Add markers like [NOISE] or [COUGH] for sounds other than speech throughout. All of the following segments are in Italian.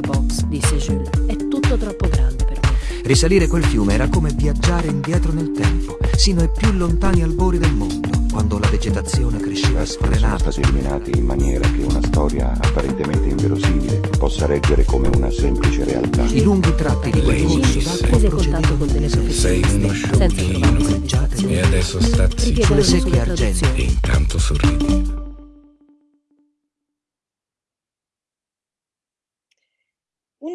box, disse Jules. È tutto troppo grande per me. Risalire quel fiume era come viaggiare indietro nel tempo, sino ai più lontani albori del mondo, quando la vegetazione cresceva sono sfrenata. stati illuminati in maniera che una storia apparentemente inverosimile possa reggere come una semplice realtà. I lunghi tratti di quel corso d'acqua procedevano con delle Sei uno professioniste, senza sciocchino. E adesso sta zitto. Sulle secche argenti. e intanto sorridi.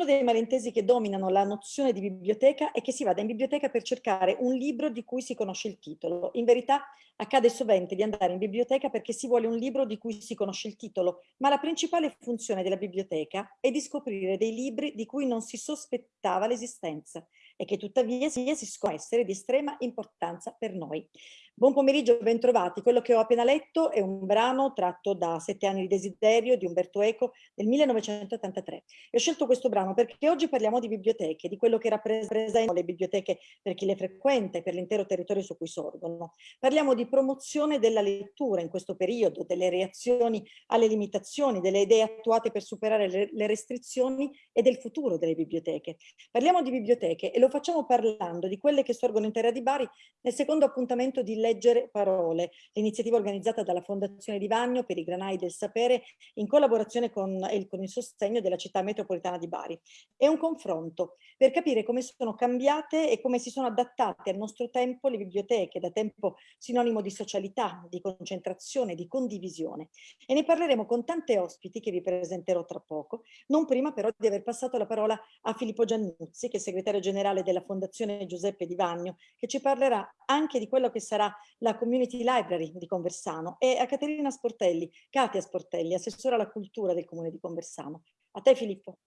Uno dei malintesi che dominano la nozione di biblioteca è che si vada in biblioteca per cercare un libro di cui si conosce il titolo. In verità accade sovente di andare in biblioteca perché si vuole un libro di cui si conosce il titolo, ma la principale funzione della biblioteca è di scoprire dei libri di cui non si sospettava l'esistenza e che tuttavia si scoprono essere di estrema importanza per noi. Buon pomeriggio, bentrovati. Quello che ho appena letto è un brano tratto da Sette anni di desiderio di Umberto Eco del 1983. E ho scelto questo brano perché oggi parliamo di biblioteche, di quello che rappresentano le biblioteche per chi le frequenta e per l'intero territorio su cui sorgono. Parliamo di promozione della lettura in questo periodo, delle reazioni alle limitazioni, delle idee attuate per superare le, restrizioni e del futuro delle biblioteche. Parliamo di biblioteche e lo facciamo parlando di quelle che sorgono in terra di Bari nel secondo appuntamento di Leggere Parole, l'iniziativa organizzata dalla Fondazione di Vagno per i Granai del Sapere in collaborazione con, con il sostegno della città metropolitana di Bari. È un confronto per capire come sono cambiate e come si sono adattate al nostro tempo le biblioteche, da tempo sinonimo di socialità, di concentrazione, di condivisione. E ne parleremo con tante ospiti che vi presenterò tra poco, non prima però di aver passato la parola a Filippo Giannuzzi, che è segretario generale della Fondazione Giuseppe Di Vagno, che ci parlerà anche di quello che sarà la Community Library di Conversano, e a Caterina Sportelli, Katia Sportelli, assessora alla cultura del Comune di Conversano. A te Filippo.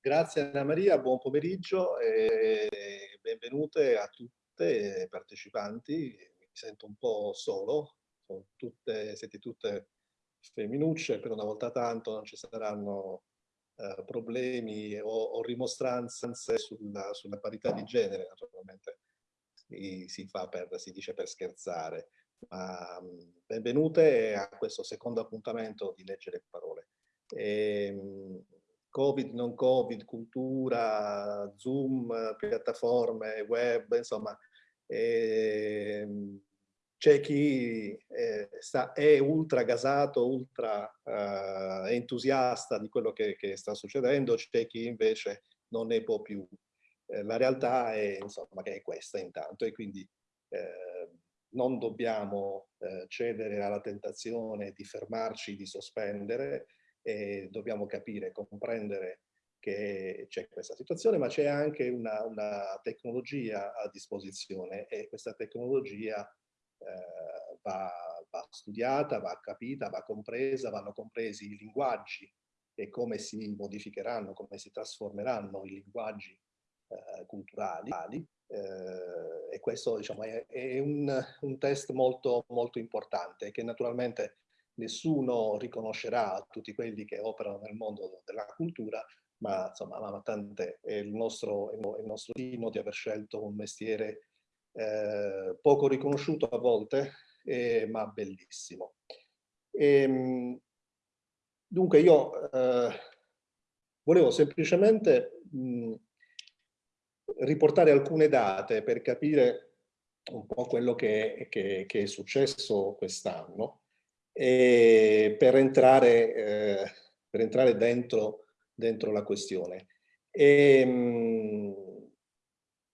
Grazie Anna Maria, buon pomeriggio e benvenute a tutte le partecipanti. Mi sento un po' solo, sono tutte, siete tutte femminucce, per una volta tanto non ci saranno eh, problemi o, o rimostranze sulla, sulla parità di genere, naturalmente si, fa per, si dice per scherzare. Ma, mh, benvenute a questo secondo appuntamento di Leggere Parole. E, mh, Covid, non Covid, cultura, Zoom, piattaforme, web, insomma, ehm, c'è chi eh, sta, è ultra gasato, ultra eh, entusiasta di quello che, che sta succedendo, c'è chi invece non ne può più. Eh, la realtà è, insomma, che è questa intanto e quindi eh, non dobbiamo eh, cedere alla tentazione di fermarci, di sospendere, e dobbiamo capire, comprendere che c'è questa situazione, ma c'è anche una, una, tecnologia a disposizione e questa tecnologia eh, va, va, studiata, va capita, va compresa, vanno compresi i linguaggi e come si modificheranno, come si trasformeranno i linguaggi eh, culturali eh, e questo diciamo, è, è un, un test molto, molto importante che naturalmente nessuno riconoscerà a tutti quelli che operano nel mondo della cultura, ma insomma, ma tante è il nostro, il nostro destino di aver scelto un mestiere eh, poco riconosciuto a volte, eh, ma bellissimo. E, dunque io eh, volevo semplicemente mh, riportare alcune date per capire un po' quello che, che, che è successo quest'anno per entrare, eh, per entrare dentro, dentro la questione. E,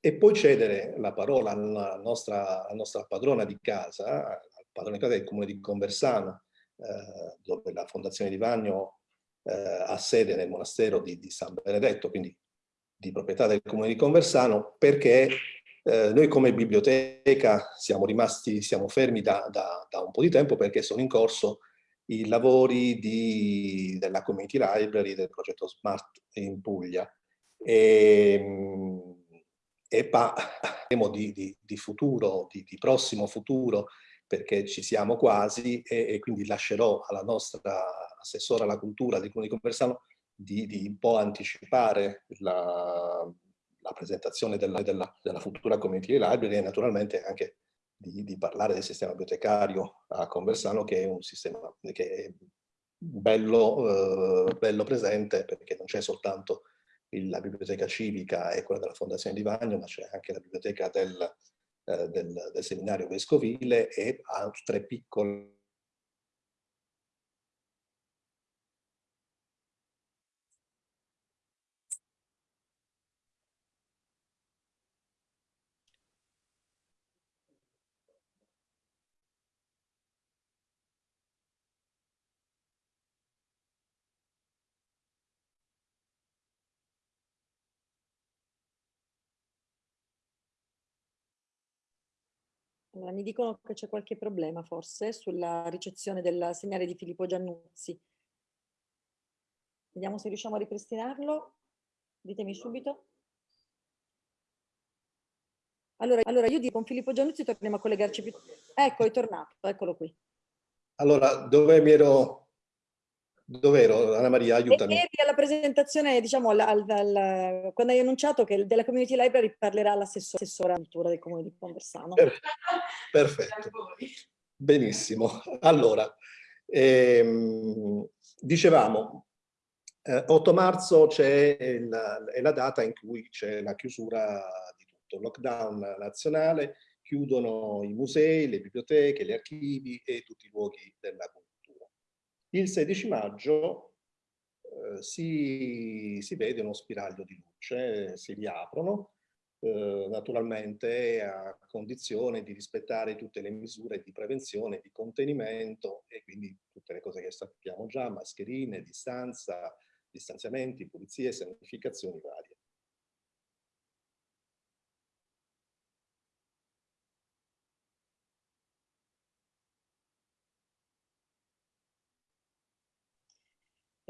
e, poi cedere la parola alla nostra, alla nostra padrona di casa, al padrone di casa del comune di Conversano, eh, dove la Fondazione di Vagno eh, ha sede nel monastero di, di San Benedetto, quindi di proprietà del comune di Conversano, perché eh, noi come biblioteca siamo rimasti, siamo fermi da, da, da, un po' di tempo perché sono in corso i lavori di, della Community Library del progetto Smart in Puglia. E, e parliamo di, di, di, futuro, di, di, prossimo futuro perché ci siamo quasi e, e, quindi lascerò alla nostra assessora alla cultura di Comune di Conversano di, di un po' anticipare la, la presentazione della, della, della, futura community library e naturalmente anche di, di, parlare del sistema bibliotecario a Conversano che è un sistema che è bello, eh, bello presente perché non c'è soltanto il, la biblioteca civica e quella della Fondazione di Vagno, ma c'è anche la biblioteca del, eh, del, del seminario vescovile e altre piccole Allora, mi dicono che c'è qualche problema forse sulla ricezione del segnale di Filippo Giannuzzi. Vediamo se riusciamo a ripristinarlo. Ditemi subito. Allora, allora io dico con Filippo Giannuzzi torniamo a collegarci più... Ecco, è tornato, eccolo qui. Allora, dove mi ero Dov'ero, Anna Maria? Aiutami. Ieri alla presentazione, diciamo, al, al, al, quando hai annunciato che della Community Library parlerà l'assessora cultura del Comune di Conversano. Perfetto. Benissimo. Allora, ehm, dicevamo, eh, 8 marzo è la, è la data in cui c'è la chiusura di tutto, lockdown nazionale, chiudono i musei, le biblioteche, gli archivi e tutti i luoghi della cultura il 16 maggio eh, si, si, vede uno spiraglio di luce, si riaprono, eh, naturalmente a condizione di rispettare tutte le misure di prevenzione, di contenimento e quindi tutte le cose che sappiamo già, mascherine, distanza, distanziamenti, pulizie, sanificazioni varie.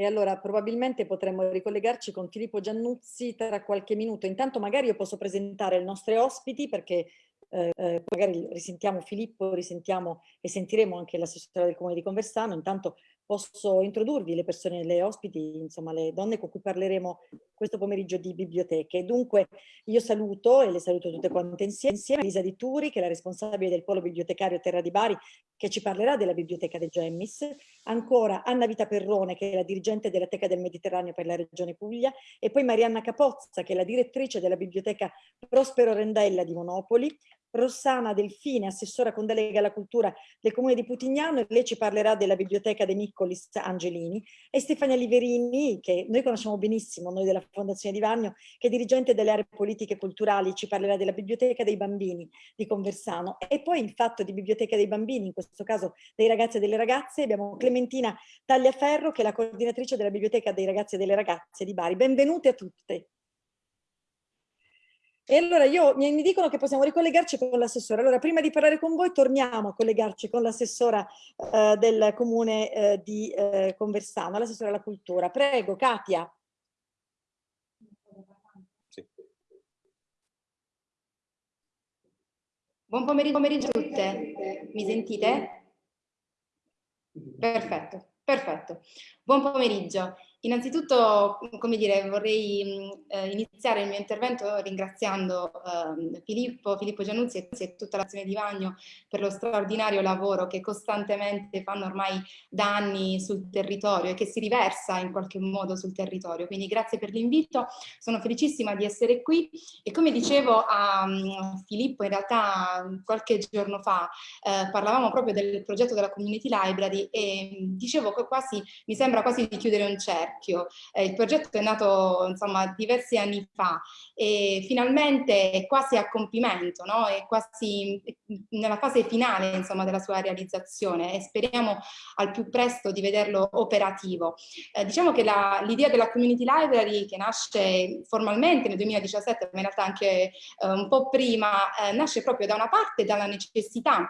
Allora probabilmente potremmo ricollegarci con Filippo Giannuzzi tra qualche minuto. Intanto magari io posso presentare i nostri ospiti perché eh, eh, magari risentiamo Filippo, risentiamo e sentiremo anche l'assessore del Comune di Conversano. Intanto posso introdurvi le persone, le ospiti, insomma le donne con cui parleremo questo pomeriggio di biblioteche. Dunque io saluto e le saluto tutte quante insieme, insieme Lisa Di Turi che è la responsabile del polo bibliotecario Terra di Bari che ci parlerà della biblioteca del Gemmis, ancora Anna Vita Perrone che è la dirigente della Teca del Mediterraneo per la regione Puglia. E poi Marianna Capozza che è la direttrice della biblioteca Prospero Rendella di Monopoli, Rossana Delfine, assessora con delega alla cultura del comune di Putignano, e lei ci parlerà della biblioteca dei Niccolis Angelini, e Stefania Liverini, che noi conosciamo benissimo, noi della Fondazione di Vagno, che è dirigente delle aree politiche e culturali, ci parlerà della biblioteca dei bambini di Conversano. E poi in fatto di biblioteca dei bambini, in questo caso dei ragazzi e delle ragazze, abbiamo Clementina Tagliaferro, che è la coordinatrice della biblioteca dei ragazzi e delle ragazze di Bari. Benvenute a tutte. E allora io, mi, mi dicono che possiamo ricollegarci con l'assessora. Allora, prima di parlare con voi, torniamo a collegarci con l'assessora eh, del comune eh, di eh, Conversano, l'assessora alla cultura. Prego, Katia. Sì. Buon pomeriggio, pomeriggio a tutte. Mi sentite? Perfetto, perfetto. Buon pomeriggio. Innanzitutto, come dire, vorrei eh, iniziare il mio intervento ringraziando eh, Filippo, Filippo Giannuzzi e tutta l'azione di Vagno per lo straordinario lavoro che costantemente fanno ormai da anni sul territorio e che si riversa in qualche modo sul territorio. Quindi grazie per l'invito, sono felicissima di essere qui e come dicevo a um, Filippo in realtà qualche giorno fa eh, parlavamo proprio del progetto della Community Library e dicevo che quasi, mi sembra quasi di chiudere un cerchio cerchio. Eh, il progetto è nato insomma diversi anni fa e finalmente è quasi a compimento, no? è quasi nella fase finale insomma, della sua realizzazione e speriamo al più presto di vederlo operativo. Eh, diciamo che l'idea della Community Library che nasce formalmente nel 2017, ma in realtà anche eh, un po' prima, eh, nasce proprio da una parte dalla necessità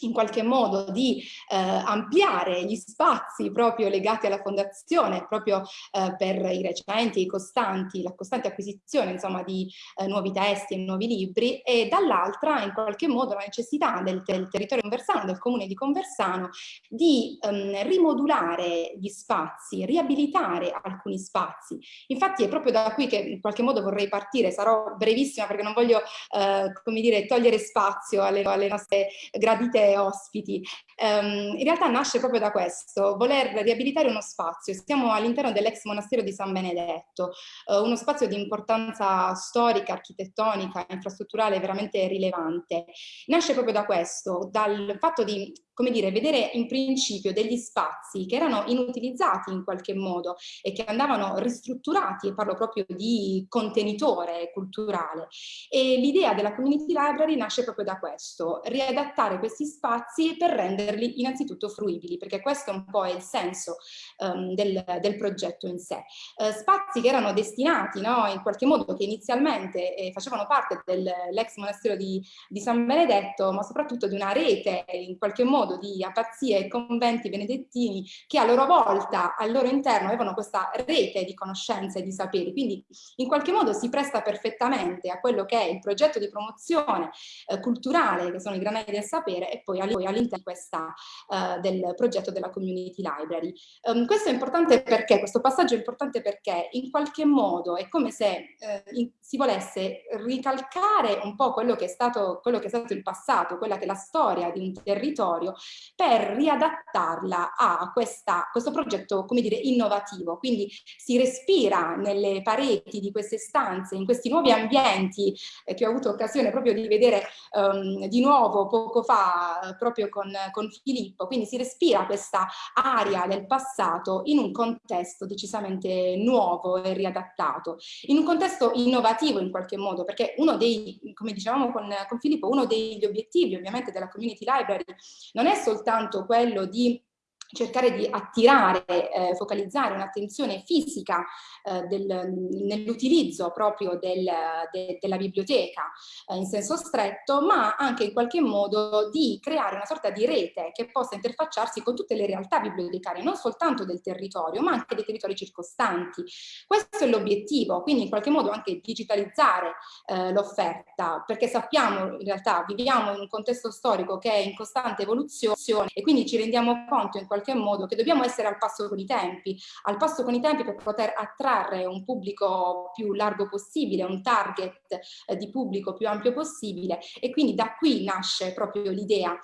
in qualche modo di eh, ampliare gli spazi proprio legati alla fondazione, proprio eh, per i recenti, i costanti, la costante acquisizione insomma di eh, nuovi testi e nuovi libri e dall'altra in qualche modo la necessità del, del, territorio conversano, del comune di Conversano di ehm, rimodulare gli spazi, riabilitare alcuni spazi. Infatti è proprio da qui che in qualche modo vorrei partire, sarò brevissima perché non voglio eh, come dire togliere spazio alle, alle nostre gradite ospiti. Um, in realtà nasce proprio da questo, voler riabilitare uno spazio. Siamo all'interno dell'ex monastero di San Benedetto, uh, uno spazio di importanza storica, architettonica, infrastrutturale veramente rilevante. Nasce proprio da questo, dal fatto di come dire, vedere in principio degli spazi che erano inutilizzati in qualche modo e che andavano ristrutturati, e parlo proprio di contenitore culturale. E l'idea della community library nasce proprio da questo, riadattare questi spazi per renderli innanzitutto fruibili, perché questo un po' è il senso um, del, del, progetto in sé. Uh, spazi che erano destinati no, in qualche modo, che inizialmente eh, facevano parte dell'ex monastero di, di San Benedetto, ma soprattutto di una rete in qualche modo modo di apazie e conventi benedettini che a loro volta al loro interno avevano questa rete di conoscenze e di saperi, quindi in qualche modo si presta perfettamente a quello che è il progetto di promozione eh, culturale che sono i granelli del sapere e poi all'interno eh, del progetto della community library. Um, questo è importante perché, questo passaggio è importante perché in qualche modo è come se eh, in, si volesse ricalcare un po' quello che, stato, quello che è stato il passato, quella che è la storia di un territorio per riadattarla a questa, questo progetto, come dire, innovativo. Quindi si respira nelle pareti di queste stanze, in questi nuovi ambienti eh, che ho avuto occasione proprio di vedere um, di nuovo poco fa proprio con, con Filippo, quindi si respira questa aria del passato in un contesto decisamente nuovo e riadattato, in un contesto innovativo in qualche modo, perché uno dei, come dicevamo con, con Filippo, uno degli obiettivi ovviamente della Community Library non è soltanto quello di cercare di attirare, eh, focalizzare un'attenzione fisica eh, nell'utilizzo proprio del, de, della biblioteca eh, in senso stretto, ma anche in qualche modo di creare una sorta di rete che possa interfacciarsi con tutte le realtà bibliotecarie, non soltanto del territorio, ma anche dei territori circostanti. Questo è l'obiettivo, quindi in qualche modo anche digitalizzare eh, l'offerta, perché sappiamo in realtà, viviamo in un contesto storico che è in costante evoluzione e quindi ci rendiamo conto in qualche qualche modo che dobbiamo essere al passo con i tempi, al passo con i tempi per poter attrarre un pubblico più largo possibile, un target eh, di pubblico più ampio possibile e quindi da qui nasce proprio l'idea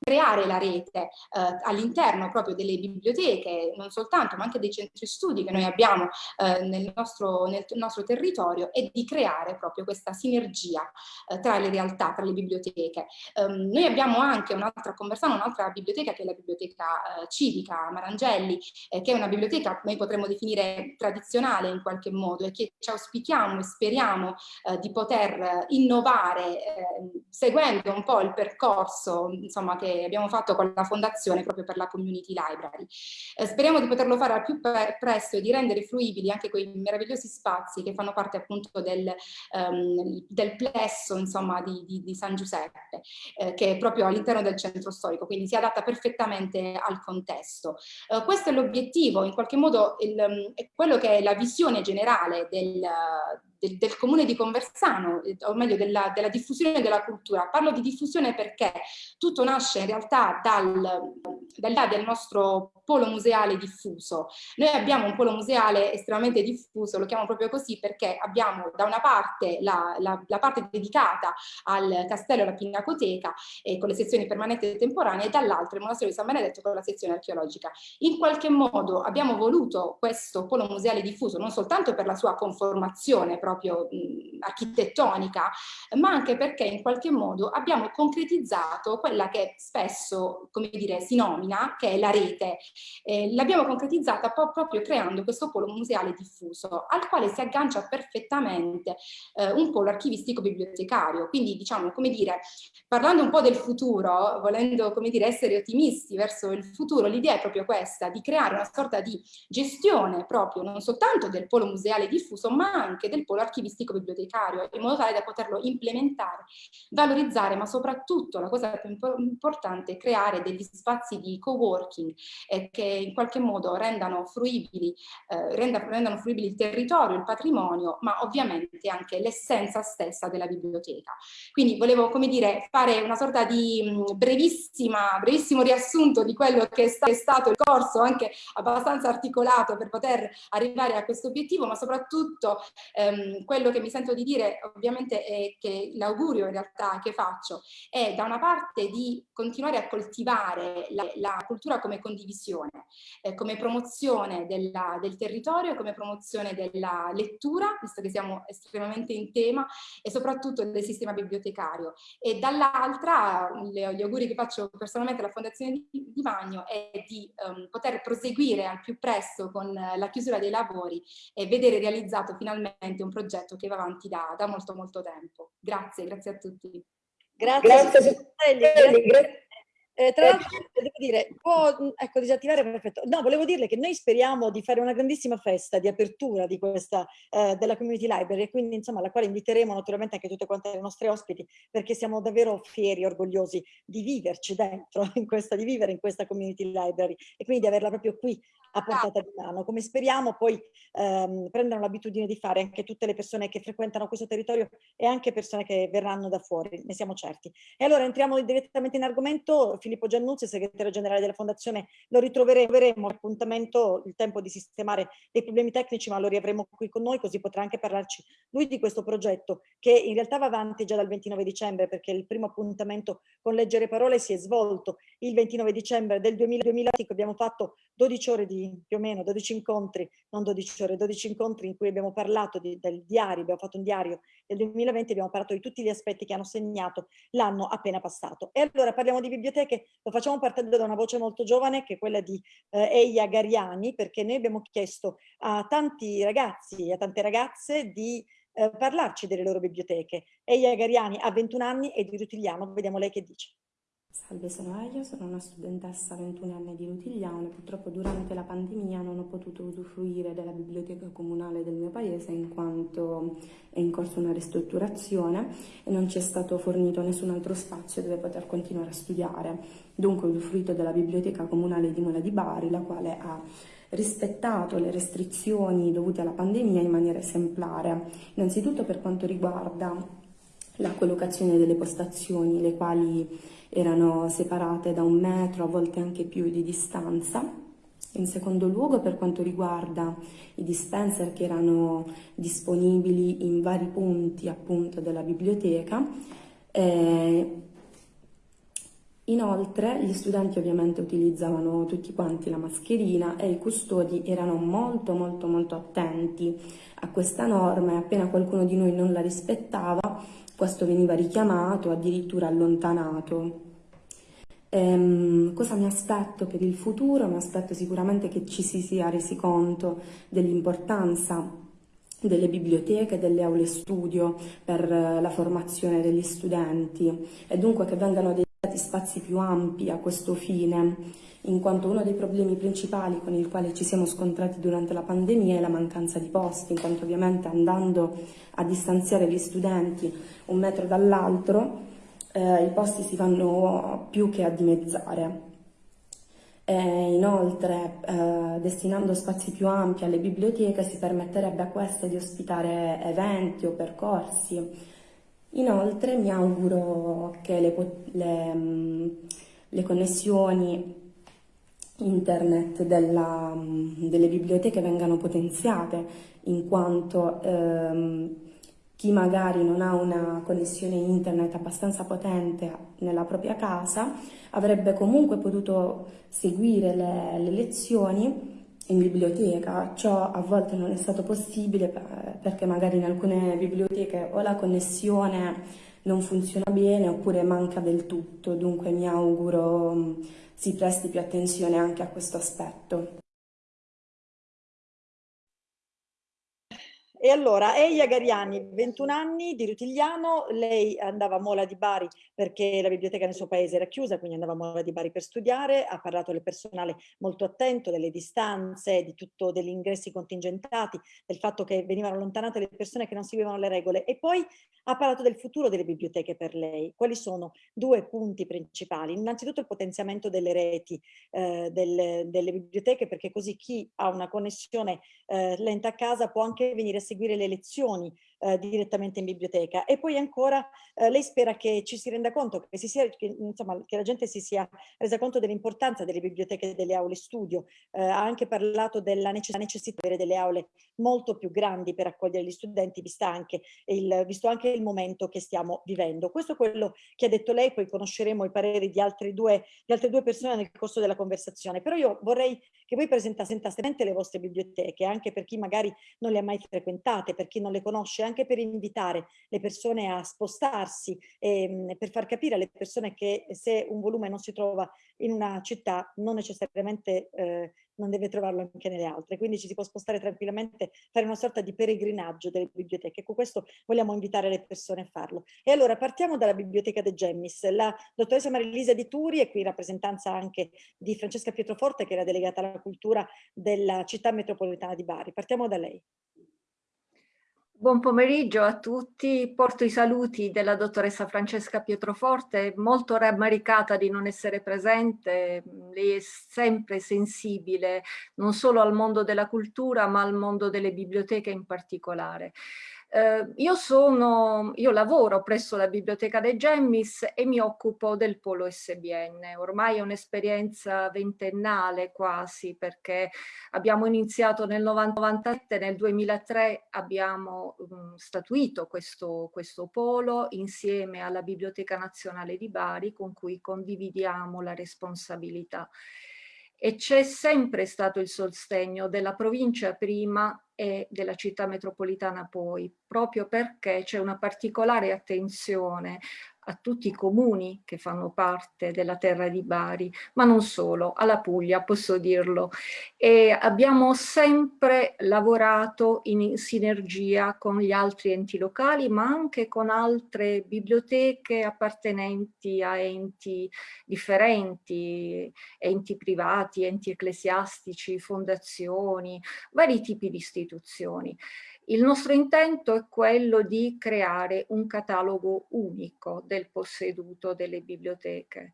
creare la rete eh, all'interno proprio delle biblioteche, non soltanto, ma anche dei centri studi che noi abbiamo eh, nel, nostro, nel, nostro, territorio e di creare proprio questa sinergia eh, tra le realtà, tra le biblioteche. Um, noi abbiamo anche un'altra, conversano un'altra biblioteca che è la biblioteca eh, civica Marangelli, eh, che è una biblioteca noi potremmo definire tradizionale in qualche modo e che ci auspichiamo e speriamo eh, di poter innovare seguendo un po' il percorso insomma, che che abbiamo fatto con la fondazione proprio per la community library. Eh, speriamo di poterlo fare al più presto e di rendere fruibili anche quei meravigliosi spazi che fanno parte appunto del, um, del plesso insomma di, di, di San Giuseppe eh, che è proprio all'interno del centro storico quindi si adatta perfettamente al contesto. Uh, questo è l'obiettivo in qualche modo il, um, è quello che è la visione generale del, del, del, comune di Conversano, eh, o meglio della, della, diffusione della cultura. Parlo di diffusione perché tutto nasce in realtà dal, dal, del nostro polo museale diffuso. Noi abbiamo un polo museale estremamente diffuso, lo chiamo proprio così perché abbiamo da una parte la, la, la parte dedicata al castello e alla pinacoteca eh, con le sezioni permanenti e temporanee e dall'altra il monastero di San Benedetto con la sezione archeologica. In qualche modo abbiamo voluto questo polo museale diffuso non soltanto per la sua conformazione proprio mh, architettonica, ma anche perché in qualche modo abbiamo concretizzato quella che spesso, come dire, si nomina, che è la rete. Eh, L'abbiamo concretizzata proprio creando questo polo museale diffuso, al quale si aggancia perfettamente eh, un polo archivistico bibliotecario. Quindi, diciamo, come dire, parlando un po' del futuro, volendo, come dire, essere ottimisti verso il futuro, l'idea è proprio questa, di creare una sorta di gestione proprio non soltanto del polo museale diffuso, ma anche del polo polo archivistico bibliotecario in modo tale da poterlo implementare, valorizzare, ma soprattutto la cosa più importante è creare degli spazi di co-working, eh, che in qualche modo rendano fruibili, eh, rendano fruibili il territorio, il patrimonio, ma ovviamente anche l'essenza stessa della biblioteca. Quindi volevo, come dire, fare una sorta di mh, brevissima, brevissimo riassunto di quello che è, sta, è stato il corso, anche abbastanza articolato per poter arrivare a questo obiettivo, ma soprattutto ehm, quello che mi sento di dire ovviamente è che l'augurio in realtà che faccio è da una parte di continuare a coltivare la, la cultura come condivisione, eh, come promozione della, del territorio, come promozione della lettura, visto che siamo estremamente in tema, e soprattutto del sistema bibliotecario. E dall'altra, gli auguri che faccio personalmente alla Fondazione di, di Magno è di um, poter proseguire al più presto con la chiusura dei lavori e vedere realizzato finalmente un progetto che va avanti da, da molto molto tempo. Grazie, grazie a tutti. Grazie, grazie, grazie. grazie. Eh, tra l'altro, dire, può ecco, disattivare, perfetto. No, volevo dirle che noi speriamo di fare una grandissima festa di apertura di questa, eh, della Community Library e quindi insomma alla quale inviteremo naturalmente anche tutte quante le nostre ospiti perché siamo davvero fieri orgogliosi di viverci dentro, [LAUGHS] in questa, di vivere in questa Community Library e quindi di averla proprio qui a portata di mano, come speriamo poi ehm, prendano l'abitudine di fare anche tutte le persone che frequentano questo territorio e anche persone che verranno da fuori, ne siamo certi. E allora entriamo direttamente in argomento, Filippo Giannuzzi, segretario generale della Fondazione, lo ritroveremo appuntamento, il tempo di sistemare dei problemi tecnici, ma lo riavremo qui con noi, così potrà anche parlarci lui di questo progetto, che in realtà va avanti già dal 29 dicembre, perché il primo appuntamento con Leggere Parole si è svolto il 29 dicembre del 2020, abbiamo fatto 12 ore di più o meno 12 incontri, non 12 ore, 12 incontri in cui abbiamo parlato di, del diario, abbiamo fatto un diario del 2020, abbiamo parlato di tutti gli aspetti che hanno segnato l'anno appena passato. E allora parliamo di biblioteche, lo facciamo partendo da una voce molto giovane che è quella di eh, Eia Gariani, perché noi abbiamo chiesto a tanti ragazzi e a tante ragazze di eh, parlarci delle loro biblioteche. Eia Gariani ha 21 anni e di Rutigliano, vediamo lei che dice. Salve, sono Elia, sono una studentessa 21 anni di Rutigliano e purtroppo durante la pandemia non ho potuto usufruire della biblioteca comunale del mio paese in quanto è in corso una ristrutturazione e non ci è stato fornito nessun altro spazio dove poter continuare a studiare. Dunque ho usufruito della biblioteca comunale di Mola di Bari, la quale ha rispettato le restrizioni dovute alla pandemia in maniera esemplare. Innanzitutto per quanto riguarda la collocazione delle postazioni, le quali erano separate da un metro, a volte anche più di distanza. In secondo luogo per quanto riguarda i dispenser che erano disponibili in vari punti appunto della biblioteca, eh, Inoltre gli studenti ovviamente utilizzavano tutti quanti la mascherina e i custodi erano molto molto molto attenti a questa norma e appena qualcuno di noi non la rispettava questo veniva richiamato, addirittura allontanato. Ehm, cosa mi aspetto per il futuro? Mi aspetto sicuramente che ci si sia resi conto dell'importanza delle biblioteche, delle aule studio per la formazione degli studenti e dunque che vengano dedicati spazi più ampi a questo fine, in quanto uno dei problemi principali con il quale ci siamo scontrati durante la pandemia è la mancanza di posti, in quanto ovviamente andando a distanziare gli studenti un metro dall'altro eh, i posti si vanno più che a dimezzare. E inoltre, eh, destinando spazi più ampi alle biblioteche, si permetterebbe a queste di ospitare eventi o percorsi. Inoltre mi auguro che le, le, mm, le connessioni internet della, mm, delle biblioteche vengano potenziate, in quanto ehm, chi magari non ha una connessione internet abbastanza potente nella propria casa avrebbe comunque potuto seguire le, le lezioni in biblioteca, ciò a volte non è stato possibile perché magari in alcune biblioteche o la connessione non funziona bene oppure manca del tutto, dunque mi auguro mm, si presti più attenzione anche a questo aspetto. E allora, Eia Gariani, 21 anni, di Rutigliano, lei andava a Mola di Bari perché la biblioteca nel suo paese era chiusa, quindi andava a Mola di Bari per studiare, ha parlato del personale molto attento, delle distanze, di tutto, degli ingressi contingentati, del fatto che venivano allontanate le persone che non seguivano le regole e poi ha parlato del futuro delle biblioteche per lei. Quali sono due punti principali? Innanzitutto il potenziamento delle reti eh, delle, delle, biblioteche perché così chi ha una connessione eh, lenta a casa può anche venire a seguire le lezioni eh, direttamente in biblioteca. E poi ancora eh, lei spera che ci si renda conto, che, si sia, che, insomma, che la gente si sia resa conto dell'importanza delle biblioteche e delle aule studio. Eh, ha anche parlato della necessità di avere delle aule molto più grandi per accogliere gli studenti, vista anche il, visto anche il momento che stiamo vivendo. Questo è quello che ha detto lei, poi conosceremo i pareri di, due, di altre due persone nel corso della conversazione. Però io vorrei che voi presentaste le vostre biblioteche, anche per chi magari non le ha mai frequentate, per chi non le conosce, anche per invitare le persone a spostarsi e ehm, per far capire alle persone che se un volume non si trova in una città non necessariamente eh, non deve trovarlo anche nelle altre, quindi ci si può spostare tranquillamente, fare una sorta di peregrinaggio delle biblioteche. Con questo vogliamo invitare le persone a farlo. E allora partiamo dalla Biblioteca De Gemmis. La dottoressa Marilisa Di Turi è qui in rappresentanza anche di Francesca Pietroforte, che era delegata alla cultura della città metropolitana di Bari. Partiamo da lei. Buon pomeriggio a tutti, porto i saluti della dottoressa Francesca Pietroforte, molto rammaricata di non essere presente, lei è sempre sensibile non solo al mondo della cultura ma al mondo delle biblioteche in particolare. Eh, io, sono, io lavoro presso la Biblioteca dei Gemmis e mi occupo del polo SBN. Ormai è un'esperienza ventennale quasi perché abbiamo iniziato nel 97, nel 2003 abbiamo um, statuito questo, questo polo insieme alla Biblioteca Nazionale di Bari con cui condividiamo la responsabilità e c'è sempre stato il sostegno della provincia prima e della città metropolitana poi, proprio perché c'è una particolare attenzione a tutti i comuni che fanno parte della terra di Bari, ma non solo, alla Puglia posso dirlo. E abbiamo sempre lavorato in sinergia con gli altri enti locali, ma anche con altre biblioteche appartenenti a enti differenti, enti privati, enti ecclesiastici, fondazioni, vari tipi di istituzioni. Il nostro intento è quello di creare un catalogo unico del posseduto delle biblioteche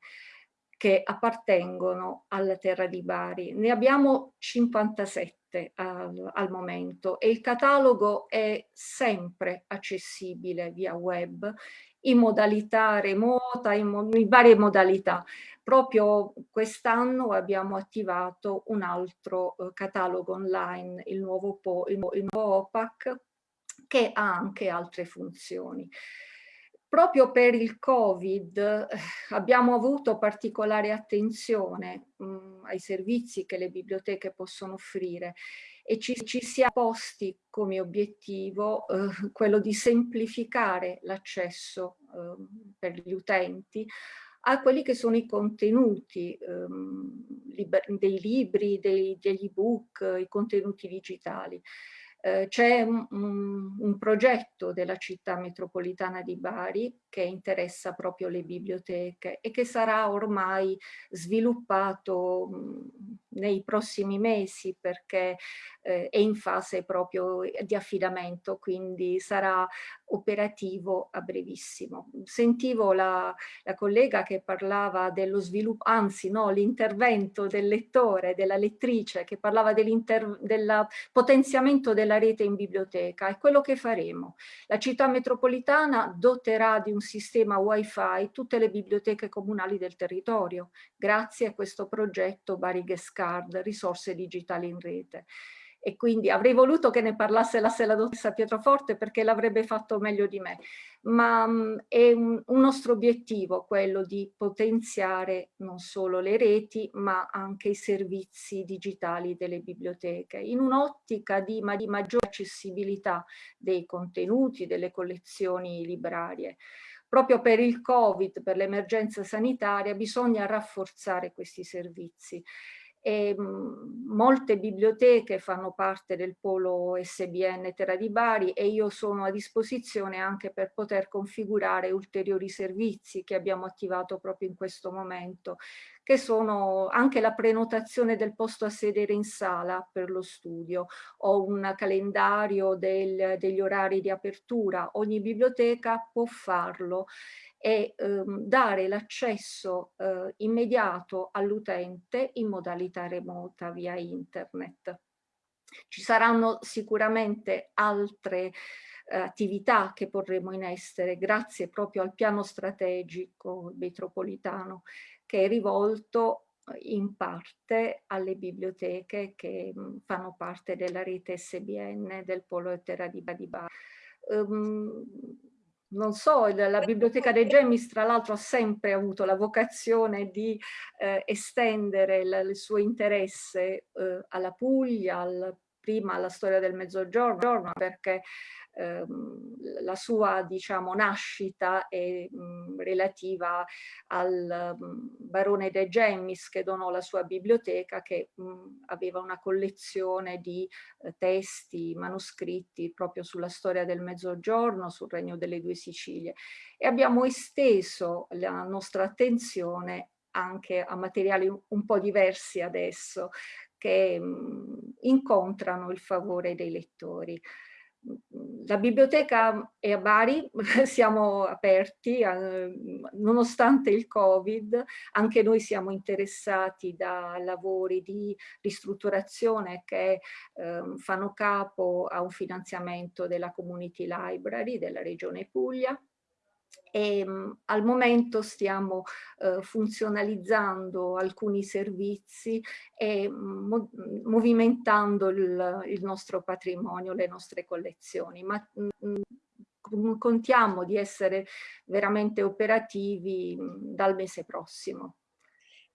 che appartengono alla terra di Bari. Ne abbiamo 57 al, al momento e il catalogo è sempre accessibile via web in modalità remota, in, mo in varie modalità. Proprio quest'anno abbiamo attivato un altro eh, catalogo online, il nuovo, po il, il nuovo OPAC, che ha anche altre funzioni. Proprio per il Covid eh, abbiamo avuto particolare attenzione mh, mm, ai servizi che le biblioteche possono offrire e ci, ci si è posti come obiettivo eh, quello di semplificare l'accesso eh, per gli utenti a quelli che sono i contenuti ehm, dei libri, dei, degli ebook, i contenuti digitali. Eh, C'è un, un, progetto della città metropolitana di Bari che interessa proprio le biblioteche e che sarà ormai sviluppato nei prossimi mesi perché eh, è in fase proprio di affidamento, quindi sarà operativo a brevissimo. Sentivo la, la collega che parlava dello sviluppo, anzi no, l'intervento del lettore, della lettrice, che parlava del potenziamento della rete in biblioteca, è quello che faremo. La città metropolitana doterà di un sistema wifi tutte le biblioteche comunali del territorio, grazie a questo progetto Bari Card, risorse digitali in rete e quindi avrei voluto che ne parlasse la, dottoressa Pietroforte perché l'avrebbe fatto meglio di me, ma mh, mm, è un, un, nostro obiettivo quello di potenziare non solo le reti ma anche i servizi digitali delle biblioteche in un'ottica di, ma di maggiore accessibilità dei contenuti, delle collezioni librarie. Proprio per il Covid, per l'emergenza sanitaria, bisogna rafforzare questi servizi e mh, molte biblioteche fanno parte del polo SBN Terra di Bari e io sono a disposizione anche per poter configurare ulteriori servizi che abbiamo attivato proprio in questo momento che sono anche la prenotazione del posto a sedere in sala per lo studio o un calendario del, degli orari di apertura. Ogni biblioteca può farlo e ehm, dare l'accesso eh, immediato all'utente in modalità remota via internet. Ci saranno sicuramente altre eh, attività che porremo in essere grazie proprio al piano strategico metropolitano che è rivolto eh, in parte alle biblioteche che mh, fanno parte della rete SBN del Polo Terra di Badibar. Um, non so, la Biblioteca dei Gemmis tra l'altro ha sempre avuto la vocazione di eh, estendere il suo interesse eh, alla Puglia, al, prima alla storia del Mezzogiorno, perché ehm, la sua diciamo, nascita è mh, relativa al mh, barone De Gemmis che donò la sua biblioteca che mh, aveva una collezione di eh, testi, manoscritti proprio sulla storia del Mezzogiorno, sul Regno delle Due Sicilie. E abbiamo esteso la nostra attenzione anche a materiali un po' diversi adesso che mh, incontrano il favore dei lettori. La biblioteca è a Bari, [LAUGHS] siamo aperti eh, nonostante il Covid, anche noi siamo interessati da lavori di ristrutturazione che eh, fanno capo a un finanziamento della Community Library della Regione Puglia e mh, al momento stiamo eh, funzionalizzando alcuni servizi e mo movimentando il, il, nostro patrimonio, le nostre collezioni, ma mh, contiamo di essere veramente operativi dal mese prossimo.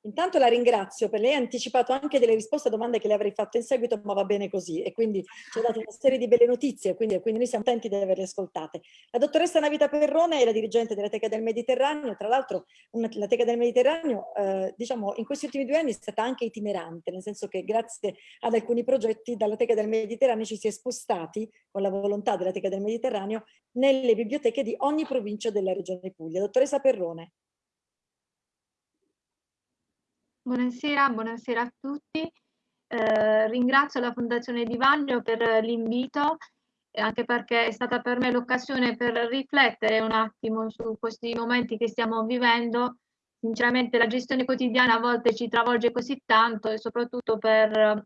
Intanto la ringrazio per lei ha anticipato anche delle risposte a domande che le avrei fatto in seguito, ma va bene così e quindi ci ha dato una serie di belle notizie, quindi, quindi noi siamo contenti di averle ascoltate. La dottoressa Navita Perrone è la dirigente della Teca del Mediterraneo, tra l'altro la Teca del Mediterraneo eh, diciamo in questi ultimi due anni è stata anche itinerante, nel senso che grazie ad alcuni progetti dalla Teca del Mediterraneo ci si è spostati con la volontà della Teca del Mediterraneo nelle biblioteche di ogni provincia della regione Puglia. Dottoressa Perrone. Buonasera, buonasera a tutti. Eh, ringrazio la Fondazione Di Vagno per l'invito, anche perché è stata per me l'occasione per riflettere un attimo su questi momenti che stiamo vivendo. Sinceramente la gestione quotidiana a volte ci travolge così tanto e soprattutto per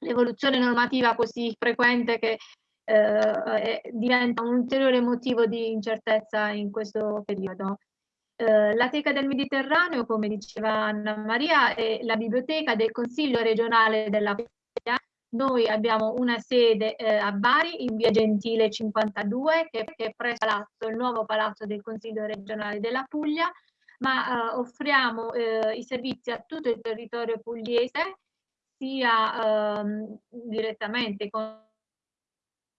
l'evoluzione normativa così frequente che eh, diventa un ulteriore motivo di incertezza in questo periodo. Eh, la Teca del Mediterraneo, come diceva Anna Maria, è la biblioteca del Consiglio regionale della Puglia. Noi abbiamo una sede eh, a Bari, in via Gentile 52, che, che è presso palazzo, il nuovo palazzo del Consiglio regionale della Puglia, ma eh, offriamo eh, i servizi a tutto il territorio pugliese, sia ehm, direttamente con,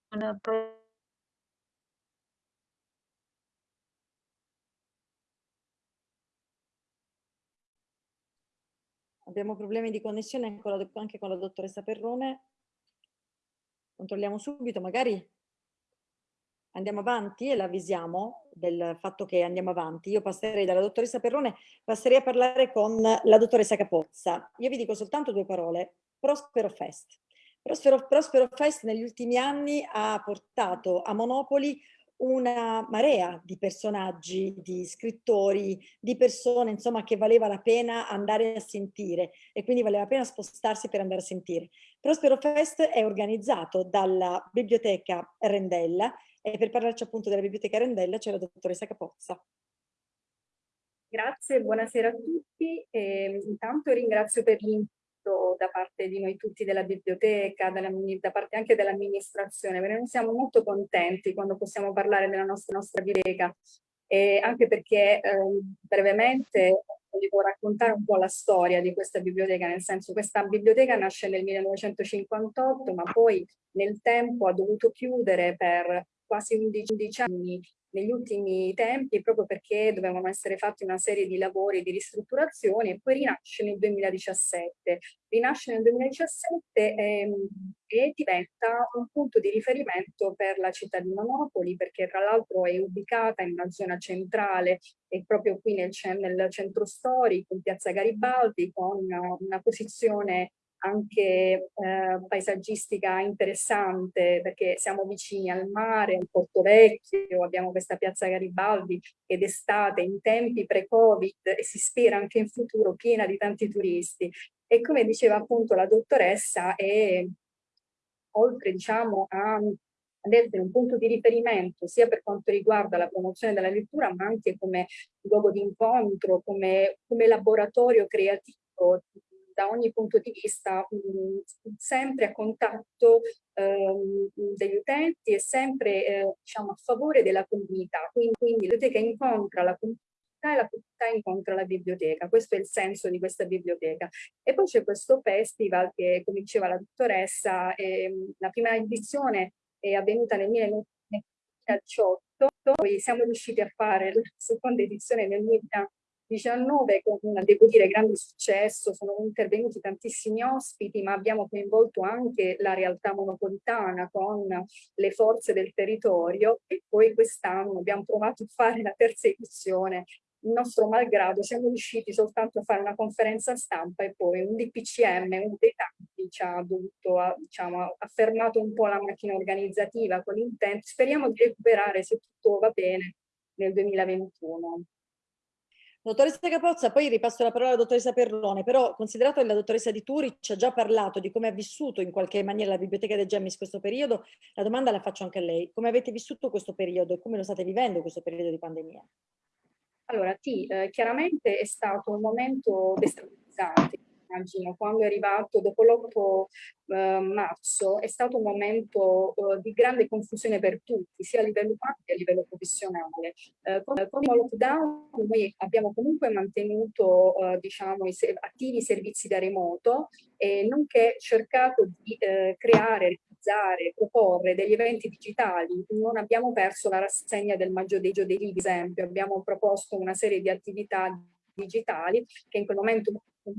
con Abbiamo problemi di connessione anche con la dottoressa Perrone. Controlliamo subito, magari andiamo avanti e l'avvisiamo del fatto che andiamo avanti. Io passerei dalla dottoressa Perrone, passerei a parlare con la dottoressa Capozza. Io vi dico soltanto due parole. Prospero Fest. Prospero, Prospero Fest negli ultimi anni ha portato a Monopoli una marea di personaggi, di scrittori, di persone, insomma, che valeva la pena andare a sentire e quindi valeva la pena spostarsi per andare a sentire. Prospero Fest è organizzato dalla Biblioteca Rendella e per parlarci appunto della Biblioteca Rendella c'è la dottoressa Capozza. Grazie, buonasera a tutti. E intanto ringrazio per l'invito da parte di noi tutti della biblioteca, della, da parte anche dell'amministrazione, perché noi siamo molto contenti quando possiamo parlare della nostra, nostra biblioteca, e anche perché eh, brevemente volevo raccontare un po' la storia di questa biblioteca, nel senso questa biblioteca nasce nel 1958, ma poi nel tempo ha dovuto chiudere per quasi 11, 11 anni negli ultimi tempi proprio perché dovevano essere fatti una serie di lavori di ristrutturazione e poi rinasce nel 2017. Rinasce nel 2017 ehm, e diventa un punto di riferimento per la città di Monopoli perché tra l'altro è ubicata in una zona centrale e proprio qui nel, nel centro storico, in piazza Garibaldi, con una, una posizione anche eh, paesaggistica interessante perché siamo vicini al mare, al Porto Vecchio, abbiamo questa piazza Garibaldi ed estate in tempi pre-Covid e si spera anche in futuro piena di tanti turisti. E come diceva appunto la dottoressa, è oltre diciamo a ad essere un punto di riferimento sia per quanto riguarda la promozione della lettura ma anche come luogo di incontro, come, come laboratorio creativo da ogni punto di vista mh, sempre a contatto ehm, degli utenti e sempre eh, diciamo, a favore della comunità. Quindi, quindi la biblioteca incontra la comunità e la comunità incontra la biblioteca. Questo è il senso di questa biblioteca. E poi c'è questo festival che, come diceva la dottoressa, eh, la prima edizione è avvenuta nel 1918, poi siamo riusciti a fare la seconda edizione nel 2018 19 con, devo dire, grande successo, sono intervenuti tantissimi ospiti, ma abbiamo coinvolto anche la realtà monopolitana con le forze del territorio e poi quest'anno abbiamo provato a fare la terza edizione il nostro malgrado siamo riusciti soltanto a fare una conferenza stampa e poi un DPCM, uno dei tanti, ci ha dovuto, diciamo, ha fermato un po' la macchina organizzativa con l'intento. Speriamo di recuperare, se tutto va bene, nel 2021. Dottoressa Capozza, poi ripasso la parola alla dottoressa Perrone, però considerato che la dottoressa Di Turi ci ha già parlato di come ha vissuto in qualche maniera la Biblioteca dei Gemmis questo periodo, la domanda la faccio anche a lei. Come avete vissuto questo periodo e come lo state vivendo questo periodo di pandemia? Allora, sì, eh, chiaramente è stato un momento destabilizzante immagino, quando è arrivato dopo l'8 eh, marzo, è stato un momento eh, di grande confusione per tutti, sia a livello umano che a livello professionale. Eh, con, con, il lockdown noi abbiamo comunque mantenuto eh, diciamo, i attivi i servizi da remoto e nonché cercato di eh, creare, realizzare, proporre degli eventi digitali. Non abbiamo perso la rassegna del maggioreggio dei libri, ad esempio, abbiamo proposto una serie di attività digitali che in quel momento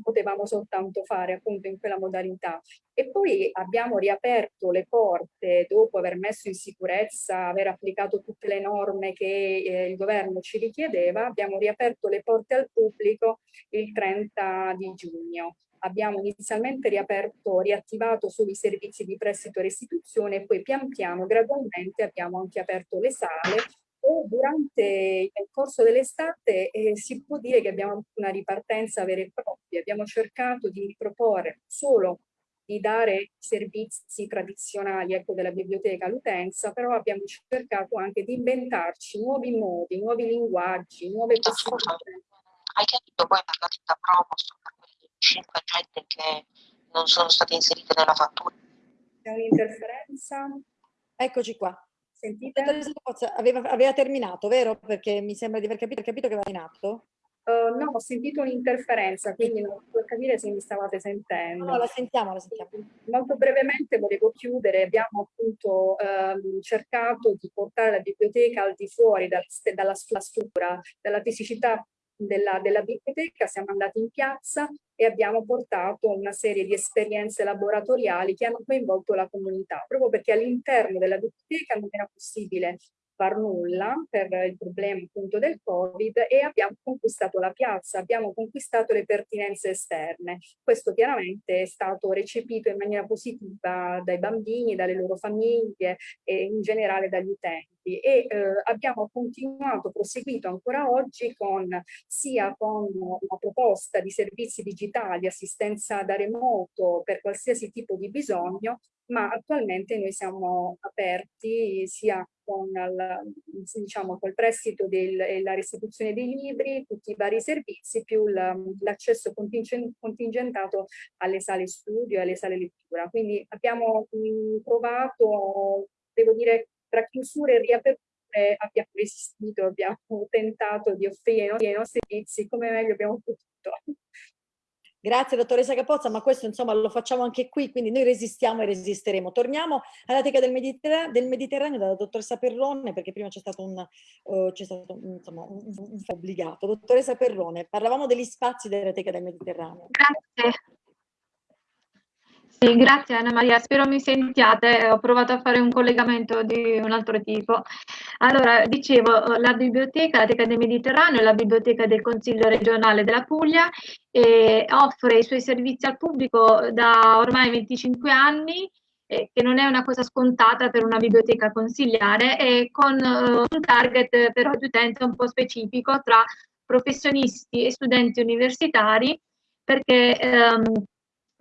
potevamo soltanto fare appunto in quella modalità. E poi abbiamo riaperto le porte dopo aver messo in sicurezza, aver applicato tutte le norme che eh, il governo ci richiedeva, abbiamo riaperto le porte al pubblico il 30 di giugno. Abbiamo inizialmente riaperto, riattivato solo i servizi di prestito e restituzione e poi pian piano, gradualmente abbiamo anche aperto le sale durante il corso dell'estate eh, si può dire che abbiamo avuto una ripartenza vera e propria. Abbiamo cercato di riproporre solo di dare servizi tradizionali ecco, della biblioteca all'utenza, però abbiamo cercato anche di inventarci nuovi modi, nuovi linguaggi, nuove possibilità. Hai capito poi per la ditta promo per quelle cinque agende che non sono state inserite nella fattura? C'è un'interferenza? Eccoci qua. Sentite? Aveva, aveva, terminato, vero? Perché mi sembra di aver capito, capito che aveva terminato. Uh, no, ho sentito un'interferenza, quindi non posso capire se mi stavate sentendo. No, la sentiamo, la sentiamo. Molto brevemente volevo chiudere, abbiamo appunto ehm, cercato di portare la biblioteca al di fuori dal, dalla struttura, dalla fisicità della, della biblioteca, siamo andati in piazza e abbiamo portato una serie di esperienze laboratoriali che hanno coinvolto la comunità, proprio perché all'interno della biblioteca non era possibile far nulla per il problema appunto del Covid e abbiamo conquistato la piazza, abbiamo conquistato le pertinenze esterne. Questo chiaramente è stato recepito in maniera positiva dai bambini, dalle loro famiglie e in generale dagli utenti e eh, abbiamo continuato, proseguito ancora oggi con sia con una proposta di servizi digitali, assistenza da remoto per qualsiasi tipo di bisogno, ma attualmente noi siamo aperti sia con il, diciamo, col prestito e la restituzione dei libri, tutti i vari servizi, più l'accesso contingentato alle sale studio e alle sale lettura. Quindi abbiamo provato, devo dire, tra chiusure e riaperture abbiamo resistito, abbiamo tentato di offrire i nostri servizi come meglio abbiamo potuto. Grazie dottoressa Capozza, ma questo insomma lo facciamo anche qui, quindi noi resistiamo e resisteremo. Torniamo alla teca del, Mediterraneo, del Mediterraneo dalla dottoressa Perrone, perché prima c'è stato un, uh, stato, insomma, un, un, obbligato. Dottoressa Perrone, parlavamo degli spazi della teca del Mediterraneo. Grazie. Sì, grazie Anna Maria, spero mi sentiate, ho provato a fare un collegamento di un altro tipo. Allora, dicevo, la biblioteca, la Teca del Mediterraneo è la biblioteca del Consiglio regionale della Puglia e offre i suoi servizi al pubblico da ormai 25 anni, eh, che non è una cosa scontata per una biblioteca consigliare, e con uh, un target però di utente un po' specifico tra professionisti e studenti universitari, perché ehm,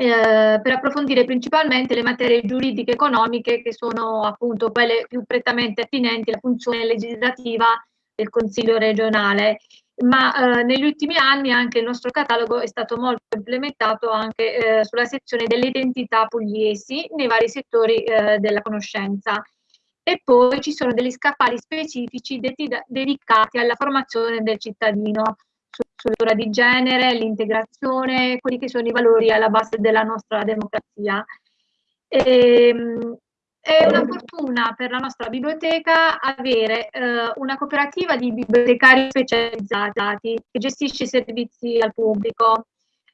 eh, per approfondire principalmente le materie giuridiche economiche che sono appunto quelle più prettamente attinenti alla funzione legislativa del Consiglio regionale. Ma eh, negli ultimi anni anche il nostro catalogo è stato molto implementato anche eh, sulla sezione delle identità pugliesi nei vari settori eh, della conoscenza. E poi ci sono degli scaffali specifici dedicati alla formazione del cittadino, sull'ora di genere, l'integrazione, quelli che sono i valori alla base della nostra democrazia. E, ehm, è una fortuna per la nostra biblioteca avere eh, una cooperativa di bibliotecari specializzati che gestisce i servizi al pubblico,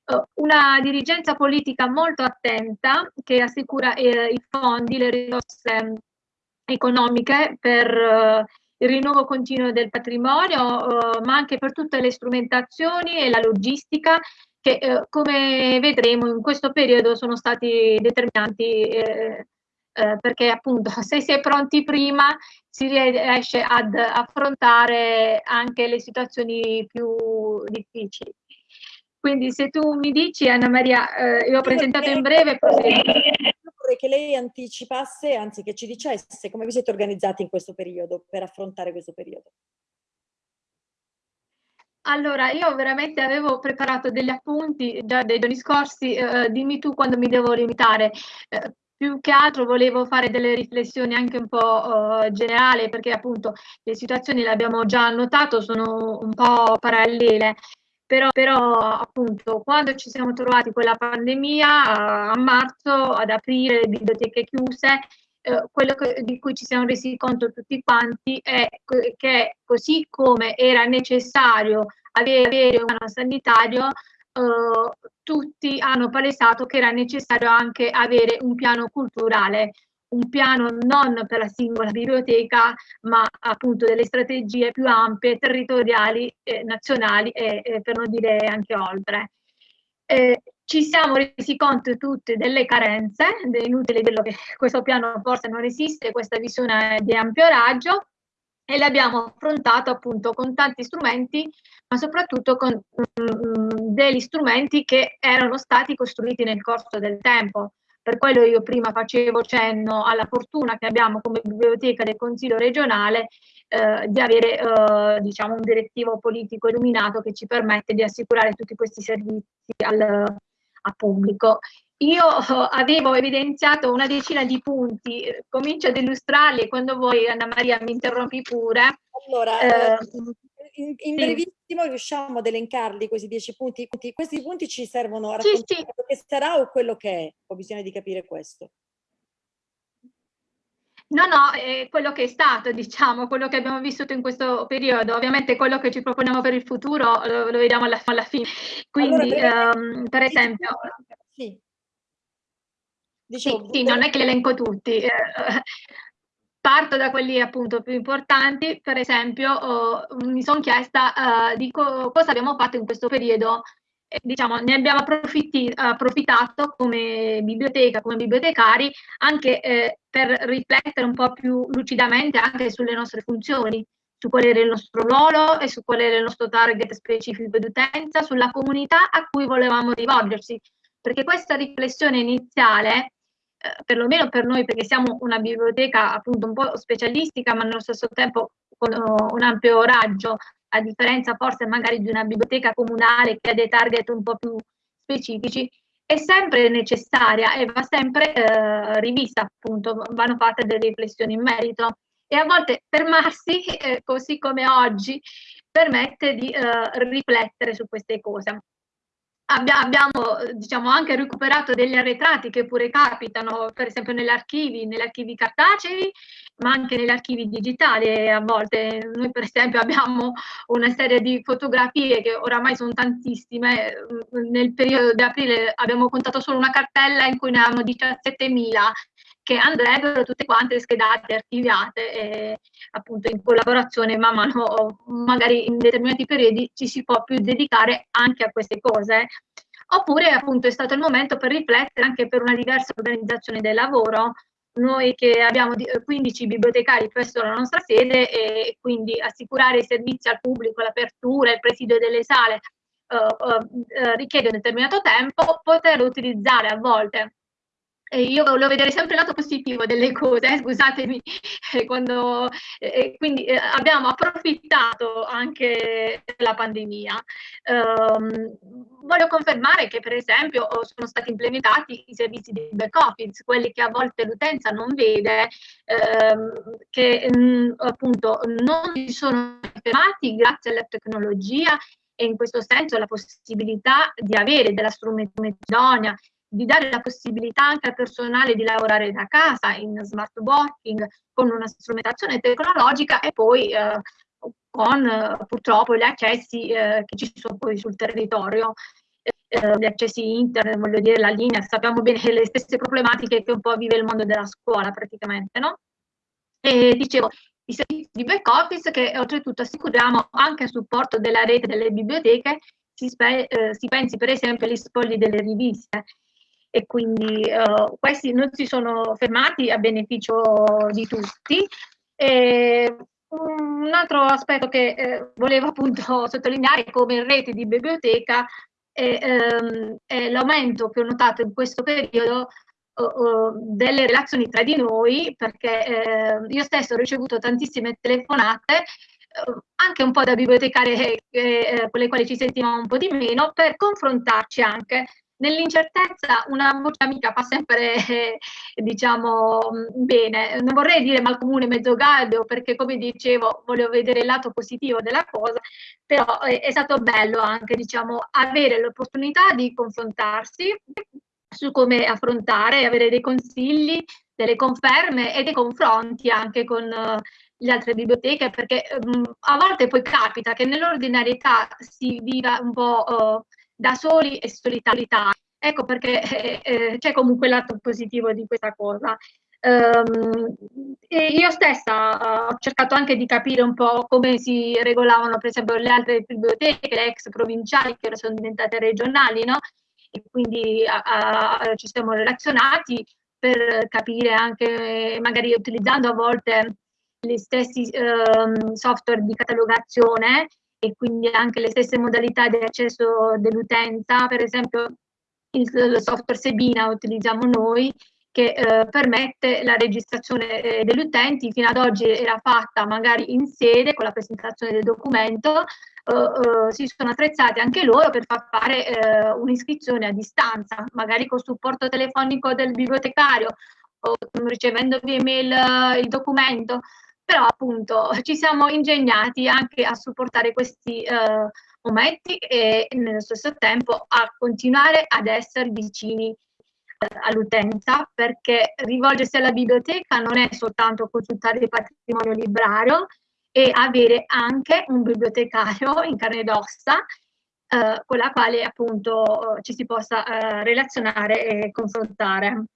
uh, una dirigenza politica molto attenta che assicura eh, i fondi, le risorse economiche per uh, il rinnovo continuo del patrimonio, eh, ma anche per tutte le strumentazioni e la logistica che, eh, come vedremo, in questo periodo sono stati determinanti eh, eh perché appunto [LAUGHS] se si è pronti prima si riesce ad affrontare anche le situazioni più difficili. Quindi se tu mi dici Anna Maria, eh, io ho presentato in breve, vorrei che lei anticipasse, anzi che ci dicesse come vi siete organizzati in questo periodo per affrontare questo periodo. Allora, io veramente avevo preparato degli appunti già dei giorni scorsi, eh, dimmi tu quando mi devo limitare. Eh, più che altro volevo fare delle riflessioni anche un po' uh, generali perché appunto le situazioni le abbiamo già notato, sono un po' parallele però, però appunto quando ci siamo trovati con la pandemia a, a marzo, ad aprire le biblioteche chiuse, eh, quello che, di cui ci siamo resi conto tutti quanti è che così come era necessario avere, avere un piano sanitario, eh, tutti hanno palesato che era necessario anche avere un piano culturale un piano non per la singola biblioteca, ma appunto delle strategie più ampie, territoriali, eh, nazionali e, e, per non dire anche oltre. Eh, ci siamo resi conto tutti delle carenze, è inutile dirlo che questo piano forse non esiste, questa visione di ampio raggio, e l'abbiamo affrontato appunto con tanti strumenti, ma soprattutto con mm, degli strumenti che erano stati costruiti nel corso del tempo. Per quello io prima facevo cenno alla fortuna che abbiamo come biblioteca del Consiglio regionale eh, di avere eh, diciamo un direttivo politico illuminato che ci permette di assicurare tutti questi servizi al, al pubblico. Io eh, avevo evidenziato una decina di punti, comincio ad illustrarli e quando vuoi Anna Maria mi interrompi pure. Allora, eh, in, in brevissimo riusciamo ad elencarli questi dieci punti. Questi punti ci servono a raccontare sì, sì. quello che sarà o quello che è. Ho bisogno di capire questo. No, no, è quello che è stato, diciamo, quello che abbiamo vissuto in questo periodo. Ovviamente quello che ci proponiamo per il futuro lo, lo vediamo alla, alla, fine. Quindi, allora, um, per esempio... Sì. Dicevo, sì, sì, non è che li elenco tutti. Parto da quelli appunto più importanti, per esempio oh, mi sono chiesta uh, di co cosa abbiamo fatto in questo periodo, eh, diciamo ne abbiamo approfittato come biblioteca, come bibliotecari, anche eh, per riflettere un po' più lucidamente anche sulle nostre funzioni, su qual era il nostro ruolo e su qual era il nostro target specifico di utenza, sulla comunità a cui volevamo rivolgersi, perché questa riflessione iniziale eh, perlomeno per noi, perché siamo una biblioteca appunto un po' specialistica, ma nello stesso tempo con uh, un ampio raggio, a differenza forse magari di una biblioteca comunale che ha dei target un po' più specifici, è sempre necessaria e va sempre eh, rivista, appunto, vanno fatte delle riflessioni in merito. E a volte fermarsi, eh, così come oggi, permette di eh, riflettere su queste cose. Abbiamo diciamo, anche recuperato degli arretrati che pure capitano, per esempio negli archivi, negli archivi cartacei, ma anche negli archivi digitali a volte. Noi per esempio abbiamo una serie di fotografie che oramai sono tantissime, nel periodo di aprile abbiamo contato solo una cartella in cui ne avevamo 17.000 che andrebbero tutte quante schedate, archiviate e appunto in collaborazione man mano, magari in determinati periodi ci si può più dedicare anche a queste cose. Oppure appunto è stato il momento per riflettere anche per una diversa organizzazione del lavoro, noi che abbiamo 15 bibliotecari presso la nostra sede e quindi assicurare i servizi al pubblico, l'apertura, il presidio delle sale uh, uh, richiede un determinato tempo, poter utilizzare a volte e io volevo vedere sempre il lato positivo delle cose, eh, scusatemi, eh, quando, eh, quindi eh, abbiamo approfittato anche della pandemia. Um, voglio confermare che per esempio sono stati implementati i servizi di back office, quelli che a volte l'utenza non vede, ehm, che mh, mm, appunto non si sono fermati grazie alla tecnologia e in questo senso la possibilità di avere della strumentazione di dare la possibilità anche al personale di lavorare da casa in smart working con una strumentazione tecnologica e poi eh, con eh, purtroppo gli accessi eh, che ci sono poi sul territorio, eh, gli accessi internet, voglio dire la linea, sappiamo bene le stesse problematiche che un po' vive il mondo della scuola praticamente, no? E dicevo, i servizi di back office che oltretutto assicuriamo anche a supporto della rete delle biblioteche, si, eh, si pensi per esempio agli spogli delle riviste, e quindi uh, questi non si sono fermati a beneficio di tutti. E un altro aspetto che eh, volevo appunto [LAUGHS] sottolineare come rete di biblioteca è, ehm, è l'aumento che ho notato in questo periodo delle relazioni tra di noi, perché eh, io stesso ho ricevuto tantissime telefonate anche un po' da bibliotecarie eh, con le quali ci sentivamo un po' di meno, per confrontarci anche Nell'incertezza una voce amica fa sempre, eh, diciamo, bene. Non vorrei dire malcomune mezzo galdo, perché come dicevo, volevo vedere il lato positivo della cosa, però eh, è stato bello anche, diciamo, avere l'opportunità di confrontarsi su come affrontare, avere dei consigli, delle conferme e dei confronti anche con uh, le altre biblioteche, perché um, a volte poi capita che nell'ordinarietà si viva un po' uh, da soli e solitarietà. Ecco perché eh, eh, c'è comunque lato positivo di questa cosa. Um, io stessa uh, ho cercato anche di capire un po' come si regolavano per esempio le altre biblioteche, le ex provinciali che ora sono diventate regionali, no? E quindi uh, uh, ci siamo relazionati per capire anche, magari utilizzando a volte gli stessi um, software di catalogazione, e quindi anche le stesse modalità di accesso dell'utenza, per esempio il, software Sebina utilizziamo noi che eh, permette la registrazione eh, degli utenti, fino ad oggi era fatta magari in sede con la presentazione del documento, eh, eh si sono attrezzati anche loro per far fare eh, un'iscrizione a distanza, magari con supporto telefonico del bibliotecario o ricevendo via email eh, il documento, però appunto ci siamo ingegnati anche a supportare questi eh, momenti e nello stesso tempo a continuare ad essere vicini eh, all'utenza perché rivolgersi alla biblioteca non è soltanto consultare il patrimonio librario e avere anche un bibliotecario in carne ed ossa eh, con la quale appunto ci si possa eh, relazionare e confrontare.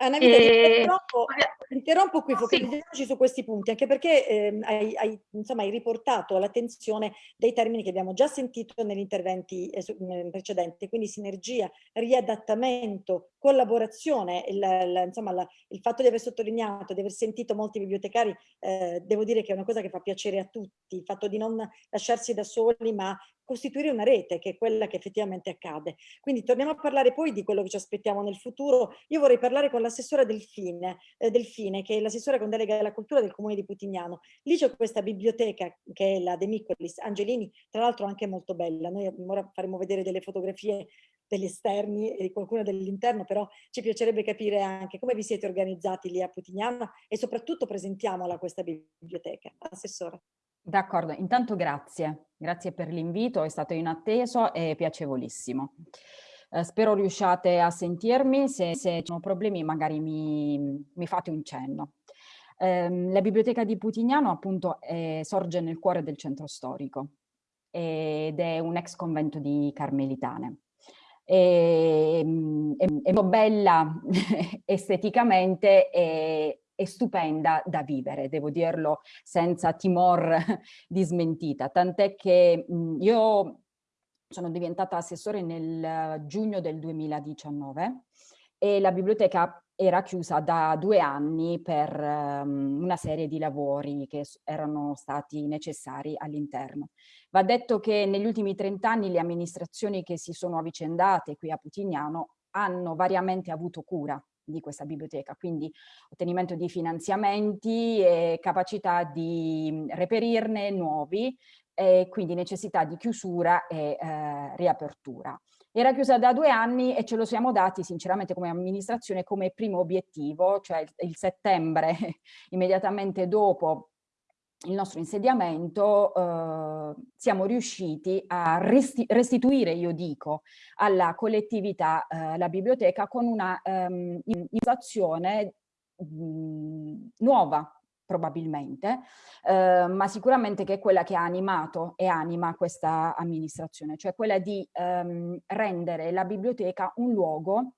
Anna Vita, e... interrompo, interrompo, qui, focalizziamoci sì. su questi punti, anche perché eh, hai, hai, insomma, hai, riportato all'attenzione dei termini che abbiamo già sentito negli interventi eh, precedenti, quindi sinergia, riadattamento, collaborazione, il, il, insomma, la, il, fatto di aver sottolineato, di aver sentito molti bibliotecari, eh, devo dire che è una cosa che fa piacere a tutti, il fatto di non lasciarsi da soli, ma costituire una rete, che è quella che effettivamente accade. Quindi torniamo a parlare poi di quello che ci aspettiamo nel futuro. Io vorrei parlare con l'assessora Delfine, eh, Delfine, che è l'assessora con delega alla cultura del comune di Putignano. Lì c'è questa biblioteca che è la De Micolis Angelini, tra l'altro anche molto bella. Noi ora faremo vedere delle fotografie degli esterni e di qualcuno dell'interno, però ci piacerebbe capire anche come vi siete organizzati lì a Putignano e soprattutto presentiamola questa biblioteca. Assessora. D'accordo, intanto grazie, grazie per l'invito, è stato inatteso e piacevolissimo. Eh, spero riusciate a sentirmi, se, se ci sono problemi magari mi, mi fate un cenno. Eh, la biblioteca di Putignano appunto è, sorge nel cuore del centro storico ed è un ex convento di Carmelitane. È, è, è molto bella [LAUGHS] esteticamente e, è stupenda da vivere, devo dirlo senza timor [LAUGHS] di smentita, tant'è che io sono diventata assessore nel giugno del 2019 e la biblioteca era chiusa da due anni per um, una serie di lavori che erano stati necessari all'interno. Va detto che negli ultimi 30 anni le amministrazioni che si sono avvicendate qui a Putignano hanno variamente avuto cura di questa biblioteca, quindi ottenimento di finanziamenti e capacità di reperirne nuovi e quindi necessità di chiusura e eh, riapertura. Era chiusa da due anni e ce lo siamo dati sinceramente come amministrazione come primo obiettivo, cioè il, il settembre [LAUGHS] immediatamente dopo il nostro insediamento eh, siamo riusciti a resti restituire, io dico, alla collettività eh, la biblioteca con una ehm, innovazione nuova probabilmente, eh, ma sicuramente che è quella che ha animato e anima questa amministrazione, cioè quella di ehm, rendere la biblioteca un luogo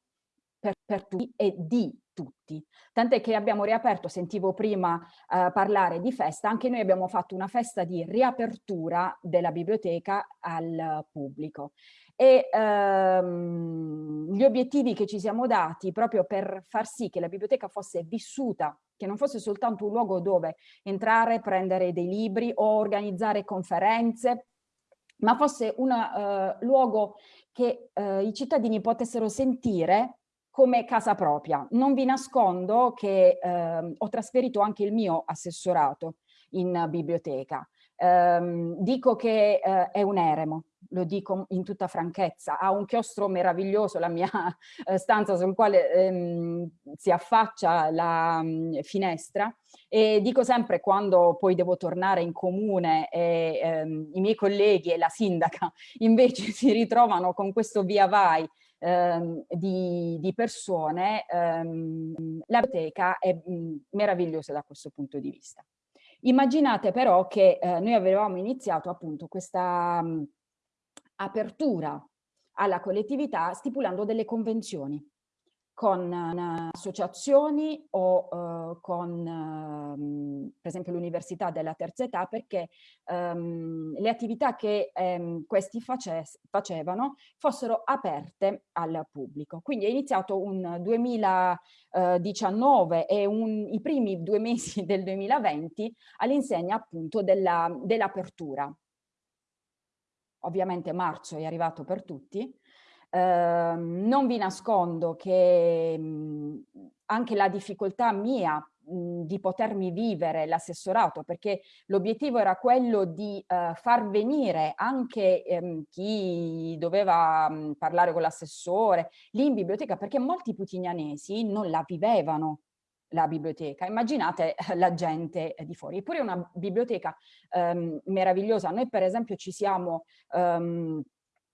per, per tutti e di tutti. Tant'è che abbiamo riaperto, sentivo prima eh, parlare di festa, anche noi abbiamo fatto una festa di riapertura della biblioteca al pubblico. E ehm, gli obiettivi che ci siamo dati proprio per far sì che la biblioteca fosse vissuta, che non fosse soltanto un luogo dove entrare, prendere dei libri o organizzare conferenze, ma fosse un uh, luogo che uh, i cittadini potessero sentire come casa propria. Non vi nascondo che eh, ho trasferito anche il mio assessorato in biblioteca. Eh, dico che eh, è un eremo, lo dico in tutta franchezza, ha un chiostro meraviglioso la mia eh, stanza sul quale ehm, si affaccia la mh, mm, finestra e dico sempre quando poi devo tornare in comune e ehm, i miei colleghi e la sindaca [LAUGHS] invece si ritrovano con questo via vai ehm, di, di, persone, ehm, la biblioteca è mh, meravigliosa da questo punto di vista. Immaginate però che eh, noi avevamo iniziato appunto questa mh, apertura alla collettività stipulando delle convenzioni con uh, associazioni o uh, con uh, per esempio l'università della terza età perché um, le attività che um, questi face facevano fossero aperte al pubblico. Quindi è iniziato un 2019 e un, i primi due mesi [LAUGHS] del 2020 all'insegna appunto dell'apertura. Dell Ovviamente marzo è arrivato per tutti, eh, non vi nascondo che mh, anche la difficoltà mia mh, di potermi vivere l'assessorato, perché l'obiettivo era quello di eh, far venire anche ehm, chi doveva mh, parlare con l'assessore lì in biblioteca, perché molti putignanesi non la vivevano la biblioteca. Immaginate la gente di fuori. Eppure è una biblioteca ehm, meravigliosa. Noi per esempio ci siamo ehm,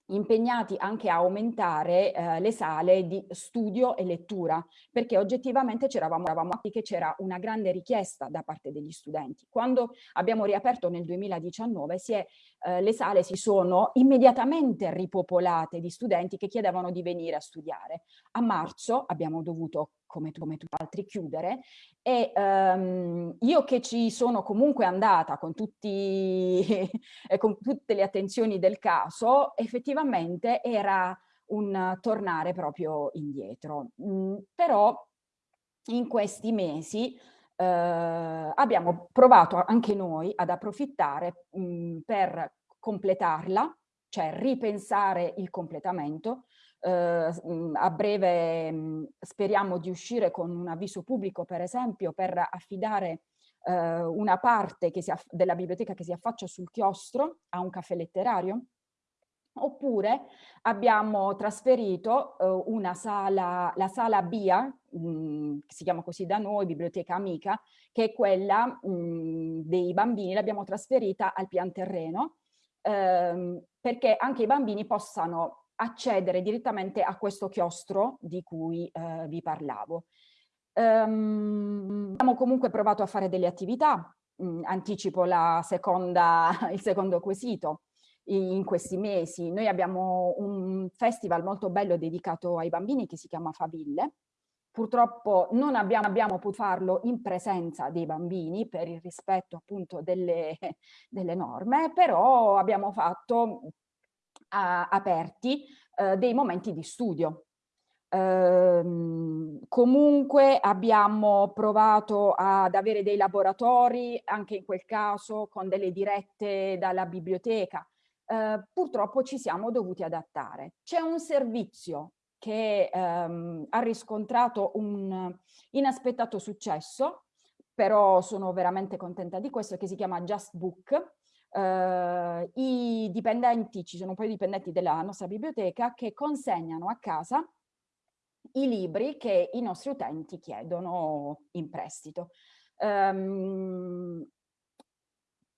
impegnati anche a aumentare eh, le sale di studio e lettura, perché oggettivamente c'eravamo che c'era una grande richiesta da parte degli studenti. Quando abbiamo riaperto nel 2019 si è, eh, le sale si sono immediatamente ripopolate di studenti che chiedevano di venire a studiare. A marzo abbiamo dovuto come, come tutti altri chiudere e um, io che ci sono comunque andata con, tutti, [LAUGHS] con tutte le attenzioni del caso, effettivamente era un tornare proprio indietro. Mm, però in questi mesi eh, abbiamo provato anche noi ad approfittare mh, mm, per completarla, cioè ripensare il completamento, eh, a breve mh, speriamo di uscire con un avviso pubblico, per esempio, per affidare eh, una parte della biblioteca che si affaccia sul chiostro a un caffè letterario, Oppure abbiamo trasferito eh, una sala, la sala BIA, mh, mm, che si chiama così da noi, Biblioteca Amica, che è quella mh, dei bambini, l'abbiamo trasferita al pian terreno, ehm, perché anche i bambini possano accedere direttamente a questo chiostro di cui eh, vi parlavo. Um, abbiamo comunque provato a fare delle attività, mm, anticipo seconda, [LAUGHS] il secondo quesito, in questi mesi. Noi abbiamo un festival molto bello dedicato ai bambini che si chiama Faville. Purtroppo non abbiamo, abbiamo potuto farlo in presenza dei bambini per il rispetto appunto delle, [LAUGHS] delle norme, però abbiamo fatto a, aperti eh, dei momenti di studio. Ehm, comunque abbiamo provato ad avere dei laboratori, anche in quel caso con delle dirette dalla biblioteca, eh, purtroppo ci siamo dovuti adattare. C'è un servizio che ehm, ha riscontrato un inaspettato successo, però sono veramente contenta di questo, che si chiama Just Book. Eh, I dipendenti, ci sono un paio di dipendenti della nostra biblioteca che consegnano a casa i libri che i nostri utenti chiedono in prestito. Um,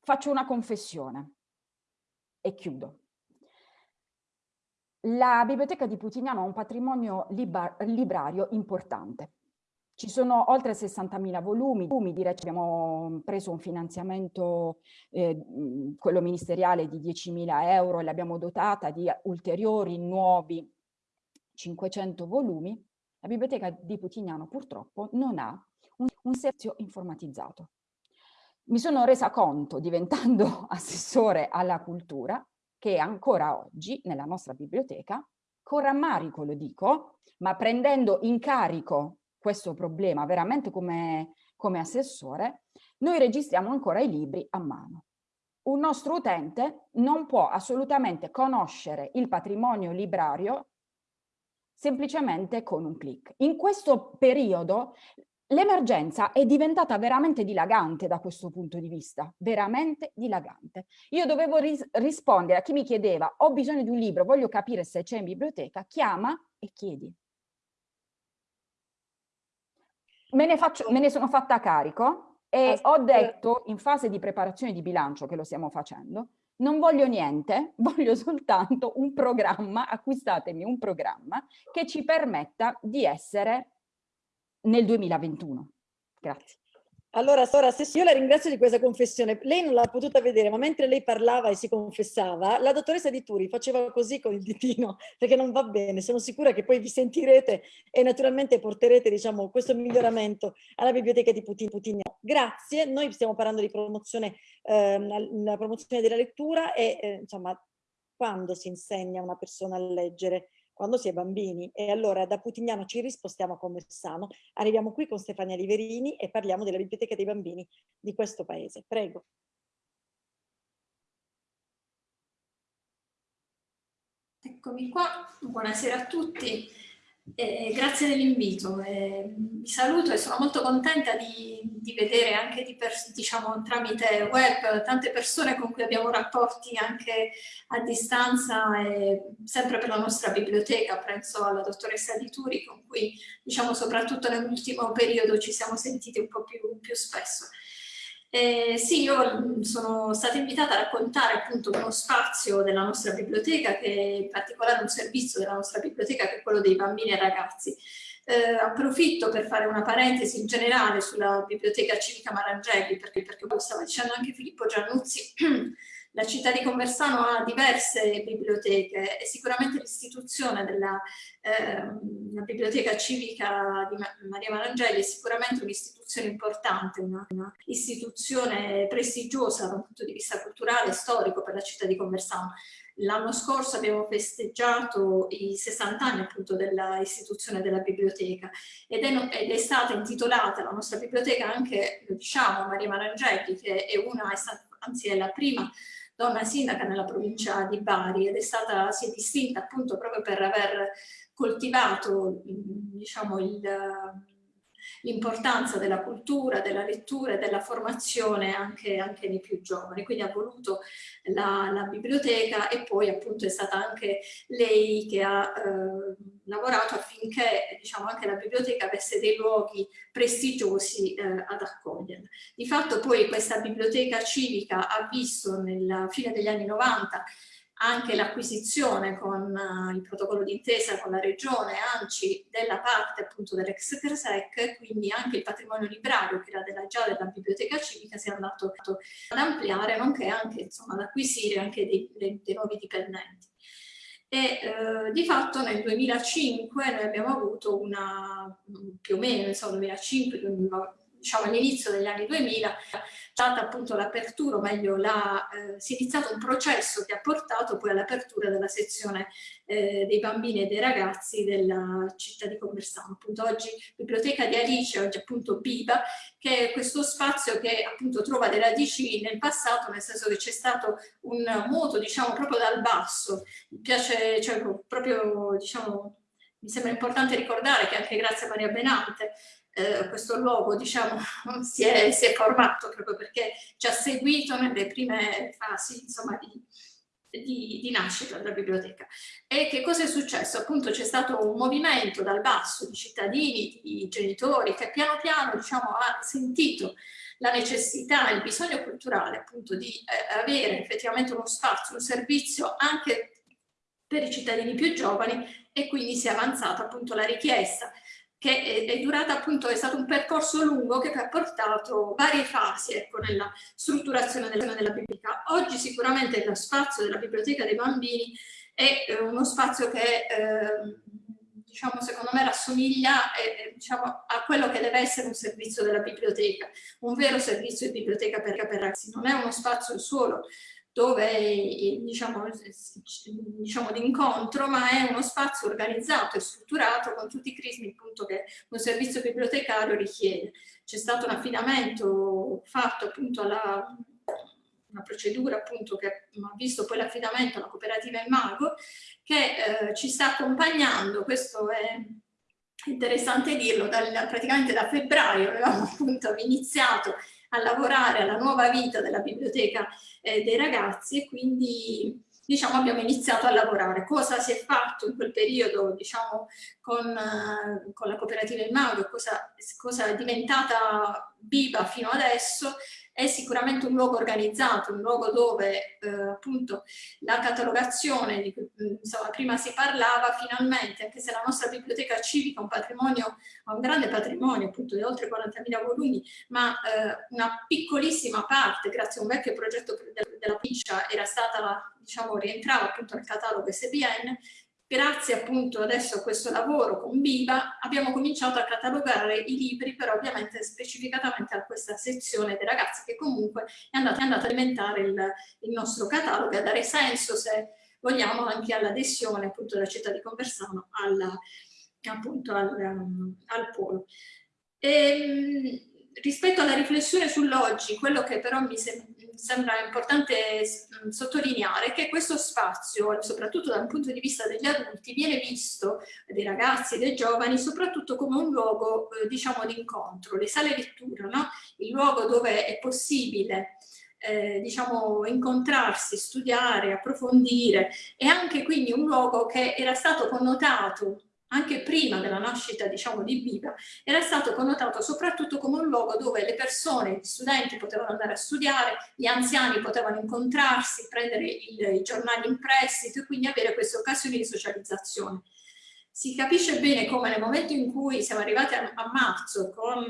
faccio una confessione e chiudo. La biblioteca di Putignano ha un patrimonio librario importante. Ci sono oltre 60.000 volumi, direi abbiamo preso un finanziamento, eh, quello ministeriale, di 10.000 euro e l'abbiamo dotata di ulteriori nuovi 500 volumi. La biblioteca di Putignano purtroppo non ha un, un servizio informatizzato mi sono resa conto, diventando [LAUGHS] assessore alla cultura, che ancora oggi nella nostra biblioteca, con rammarico lo dico, ma prendendo in carico questo problema veramente come, come assessore, noi registriamo ancora i libri a mano. Un nostro utente non può assolutamente conoscere il patrimonio librario semplicemente con un clic. In questo periodo L'emergenza è diventata veramente dilagante da questo punto di vista, veramente dilagante. Io dovevo ris rispondere a chi mi chiedeva ho bisogno di un libro, voglio capire se c'è in biblioteca, chiama e chiedi. Me ne, faccio, me ne sono fatta carico e ho detto in fase di preparazione di bilancio che lo stiamo facendo, non voglio niente, [LAUGHS] voglio soltanto un programma, acquistatemi un programma che ci permetta di essere nel 2021. Grazie. Allora, Sora, io la ringrazio di questa confessione. Lei non l'ha potuta vedere, ma mentre lei parlava e si confessava, la dottoressa Di Turi faceva così con il ditino, [LAUGHS] perché non va bene. Sono sicura che poi vi sentirete e naturalmente porterete diciamo, questo miglioramento alla biblioteca di Putin, Putin. Grazie, noi stiamo parlando di promozione, ehm, promozione della lettura e eh, insomma, quando si insegna una persona a leggere? Quando si è bambini. E allora da Putignano ci rispostiamo a Conversano, arriviamo qui con Stefania Liverini e parliamo della biblioteca dei bambini di questo paese. Prego. Eccomi qua, buonasera a tutti. Eh, grazie dell'invito, eh, vi saluto e sono molto contenta di, di vedere anche di diciamo, tramite web tante persone con cui abbiamo rapporti anche a distanza, e sempre per la nostra biblioteca, penso alla dottoressa Di Turi con cui diciamo, soprattutto nell'ultimo periodo ci siamo sentiti un po' più, più spesso. Eh, sì, io mm, sono stata invitata a raccontare appunto uno spazio della nostra biblioteca, che è in particolare un servizio della nostra biblioteca che è quello dei bambini e ragazzi. Eh, approfitto per fare una parentesi in generale sulla biblioteca civica Marangeli, perché, perché lo stava dicendo anche Filippo Giannuzzi, [CLEARS THROAT] La città di Conversano ha diverse biblioteche e sicuramente l'istituzione della eh, biblioteca civica di Maria Marangeli è sicuramente un'istituzione importante, una, istituzione prestigiosa dal punto di vista culturale e storico per la città di Conversano. L'anno scorso abbiamo festeggiato i 60 anni appunto dell'istituzione della biblioteca ed è, ed è, stata intitolata la nostra biblioteca anche, diciamo, Maria Marangeli, che è una, è stata, anzi è la prima donna sindaca nella provincia di Bari ed è stata, si è distinta appunto proprio per aver coltivato diciamo, l'importanza della cultura, della lettura e della formazione anche, anche nei più giovani. Quindi ha voluto la, la, biblioteca e poi appunto è stata anche lei che ha eh, lavorato affinché diciamo, anche la biblioteca avesse dei luoghi prestigiosi eh, ad accogliere. Di fatto poi questa biblioteca civica ha visto nella fine degli anni 90 anche l'acquisizione con uh, il protocollo d'intesa con la regione ANCI della parte appunto dell'ex CRSEC, quindi anche il patrimonio librario che era della, già della biblioteca civica si è andato ad ampliare, nonché anche insomma, ad acquisire anche dei, dei, dei nuovi dipendenti. E eh, di fatto nel 2005 noi abbiamo avuto una, più o meno, insomma 2005, diciamo all'inizio degli anni 2000, stata appunto l'apertura, o meglio la, eh, si è iniziato un processo che ha portato poi all'apertura della sezione eh, dei bambini e dei ragazzi della città di Conversano. Appunto oggi Biblioteca di Alice, oggi appunto Biba, che è questo spazio che appunto trova delle radici nel passato, nel senso che c'è stato un moto diciamo proprio dal basso, mi piace cioè, proprio diciamo mi sembra importante ricordare che anche grazie a Maria Benante eh, questo luogo diciamo, [LAUGHS] si, è, si, è, formato proprio perché ci ha seguito nelle prime fasi insomma, di, di, di, nascita della biblioteca. E che cosa è successo? Appunto c'è stato un movimento dal basso di cittadini, di genitori che piano piano diciamo, ha sentito la necessità, il bisogno culturale appunto di eh, avere effettivamente uno spazio, un servizio anche per i cittadini più giovani e quindi si è avanzata appunto la richiesta che è, è, durata appunto, è stato un percorso lungo che ha portato varie fasi ecco, nella strutturazione della, della biblioteca. Oggi sicuramente lo spazio della biblioteca dei bambini è eh, uno spazio che eh, diciamo, secondo me rassomiglia eh, diciamo, a quello che deve essere un servizio della biblioteca, un vero servizio di biblioteca per, per ragazzi. Non è uno spazio solo dove diciamo, diciamo di incontro, ma è uno spazio organizzato e strutturato con tutti i crismi appunto, che un servizio bibliotecario richiede. C'è stato un affidamento fatto appunto alla una procedura appunto che ha visto poi l'affidamento alla cooperativa Il Mago che eh, ci sta accompagnando, questo è interessante dirlo, dal, praticamente da febbraio avevamo appunto iniziato a lavorare alla nuova vita della biblioteca eh, dei ragazzi e quindi diciamo, abbiamo iniziato a lavorare. Cosa si è fatto in quel periodo diciamo, con, uh, con la cooperativa Il Mago, cosa, cosa è diventata Biba fino adesso, è sicuramente un luogo organizzato, un luogo dove eh, appunto la catalogazione di cui insomma, prima si parlava finalmente, anche se la nostra biblioteca civica ha un patrimonio, ha un grande patrimonio appunto di oltre 40.000 volumi, ma eh, una piccolissima parte, grazie a un vecchio progetto della provincia, era stata diciamo, rientrava appunto nel catalogo SBN, Grazie appunto adesso a questo lavoro con Biba abbiamo cominciato a catalogare i libri, però ovviamente specificatamente a questa sezione dei ragazzi che comunque è andata, è andata a alimentare il, il nostro catalogo e a dare senso, se vogliamo, anche all'adesione appunto della città di Conversano alla, appunto al, um, al polo. E, ehm, rispetto alla riflessione sull'oggi, quello che però mi sembra importante mm, sottolineare che questo spazio, soprattutto dal punto di vista degli adulti, viene visto dei ragazzi e dei giovani soprattutto come un luogo, eh, diciamo, di incontro, le sale lettura, no? il luogo dove è possibile eh, diciamo, incontrarsi, studiare, approfondire e anche quindi un luogo che era stato connotato anche prima della nascita diciamo, di Biba, era stato connotato soprattutto come un luogo dove le persone, gli studenti potevano andare a studiare, gli anziani potevano incontrarsi, prendere il, i giornali in prestito e quindi avere queste occasioni di socializzazione si capisce bene come nel momento in cui siamo arrivati a, a, marzo con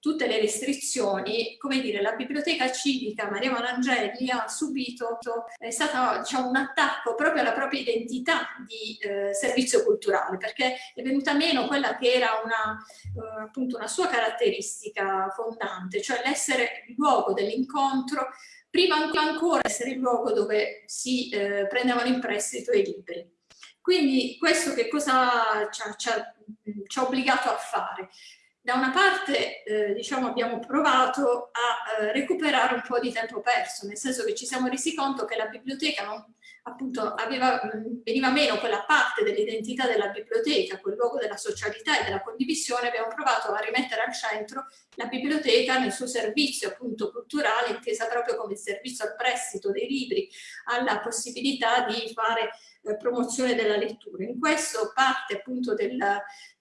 tutte le restrizioni, come dire, la biblioteca civica Maria Manangeli ha subito, è stato diciamo, un attacco proprio alla propria identità di eh, servizio culturale, perché è venuta meno quella che era una, eh, appunto una sua caratteristica fondante, cioè l'essere il luogo dell'incontro prima ancora essere il luogo dove si eh, prendevano in prestito i libri. Quindi questo che cosa ci ha, ci ha, ci ha obbligato a fare? da una parte eh, diciamo, abbiamo provato a eh, recuperare un po' di tempo perso, nel senso che ci siamo resi conto che la biblioteca non, appunto, aveva, veniva meno quella parte dell'identità della biblioteca, quel luogo della socialità e della condivisione, abbiamo provato a rimettere al centro la biblioteca nel suo servizio appunto culturale, intesa proprio come servizio al prestito dei libri, alla possibilità di fare eh, promozione della lettura. In questo parte appunto del,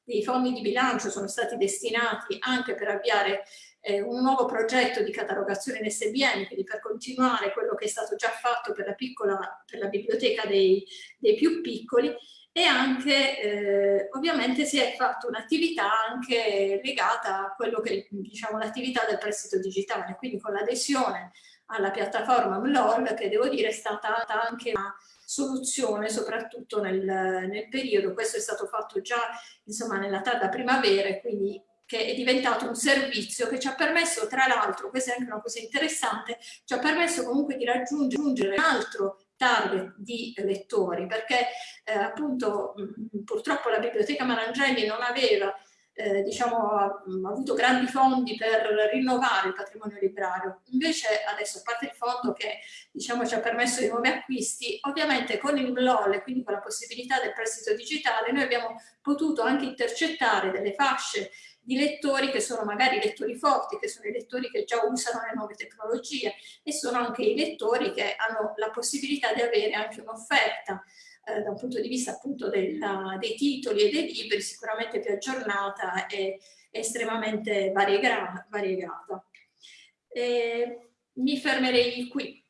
dei fondi di bilancio sono stati destinati anche per avviare eh, un nuovo progetto di catalogazione in SBN, quindi per continuare quello che è stato già fatto per la, piccola, per la biblioteca dei, dei più piccoli e anche eh, ovviamente si è fatta un'attività anche legata a quello che diciamo l'attività del prestito digitale, quindi con l'adesione alla piattaforma MLOL che devo dire è stata anche una soluzione soprattutto nel, nel periodo, questo è stato fatto già insomma nella tarda primavera quindi che è diventato un servizio che ci ha permesso tra l'altro, questa è anche una cosa interessante, ci ha permesso comunque di raggiungere un altro target di lettori perché eh, appunto mh, purtroppo la biblioteca Marangeli non aveva eh, diciamo, ha, ha, avuto grandi fondi per rinnovare il patrimonio librario. Invece adesso, a parte il fondo che diciamo, ci ha permesso di nuovi acquisti, ovviamente con il MLOL quindi con la possibilità del prestito digitale, noi abbiamo potuto anche intercettare delle fasce di lettori che sono magari lettori forti, che sono i lettori che già usano le nuove tecnologie e sono anche i lettori che hanno la possibilità di avere anche un'offerta eh, da un punto di vista appunto della, dei titoli e dei libri sicuramente più aggiornata e estremamente variegata. variegata. E mi fermerei qui.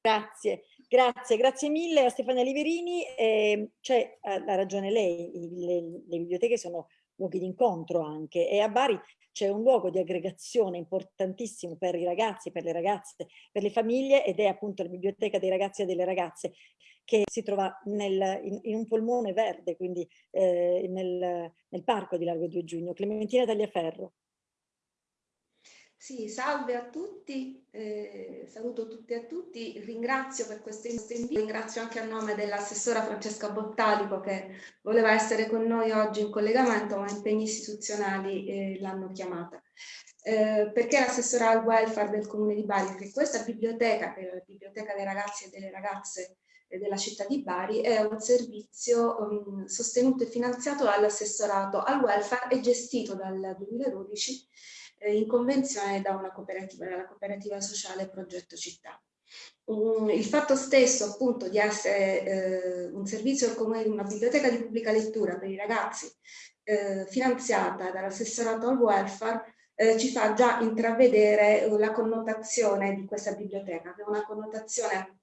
Grazie. Grazie, grazie mille a Stefania Liverini. Eh, cioè, ha ragione lei, le, le biblioteche sono luoghi di incontro anche e a Bari c'è un luogo di aggregazione importantissimo per i ragazzi, per le ragazze, per le famiglie ed è appunto la biblioteca dei ragazzi e delle ragazze che si trova nel, in, in, un polmone verde, quindi eh, nel, nel parco di Largo 2 Giugno. Clementina Tagliaferro. Sì, salve a tutti, eh, saluto tutti e tutti, ringrazio per questo invito, ringrazio anche a nome dell'assessora Francesca Bottalico che voleva essere con noi oggi in collegamento ma impegni istituzionali eh, l'hanno chiamata. Eh, perché l'assessora al welfare del comune di Bari, perché questa biblioteca, che è la biblioteca dei ragazzi e delle ragazze della città di Bari, è un servizio um, sostenuto e finanziato dall'assessorato al welfare e gestito dal 2012 eh, in convenzione da una cooperativa, dalla cooperativa sociale Progetto Città. Um, il fatto stesso appunto di essere eh, un servizio come una biblioteca di pubblica lettura per i ragazzi eh, finanziata dall'assessorato al welfare eh, ci fa già intravedere la connotazione di questa biblioteca, che è una connotazione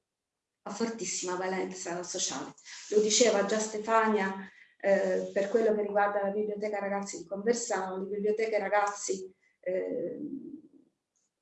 a fortissima valenza sociale. Lo diceva già Stefania eh, per quello che riguarda la biblioteca ragazzi di Conversano, le biblioteche ragazzi eh,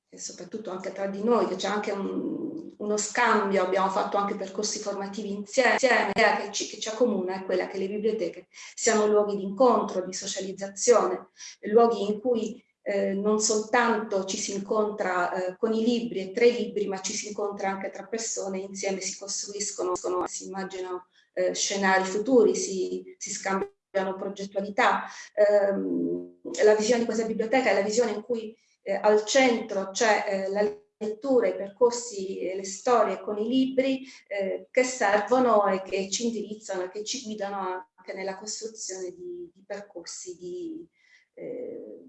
e soprattutto anche tra di noi, che c'è anche un, uno scambio, abbiamo fatto anche percorsi formativi insieme, l'idea che ci, che ci accomuna è quella che le biblioteche siano luoghi di incontro, di socializzazione, luoghi in cui eh, non soltanto ci si incontra eh, con i libri e tra i libri, ma ci si incontra anche tra persone, insieme si costruiscono, si immaginano eh, scenari futuri, si, si scambiano progettualità. Ehm, la visione di questa biblioteca è la visione in cui eh, al centro c'è eh, la lettura, i percorsi e le storie con i libri eh, che servono e che ci indirizzano e che ci guidano anche nella costruzione di, di percorsi di, eh,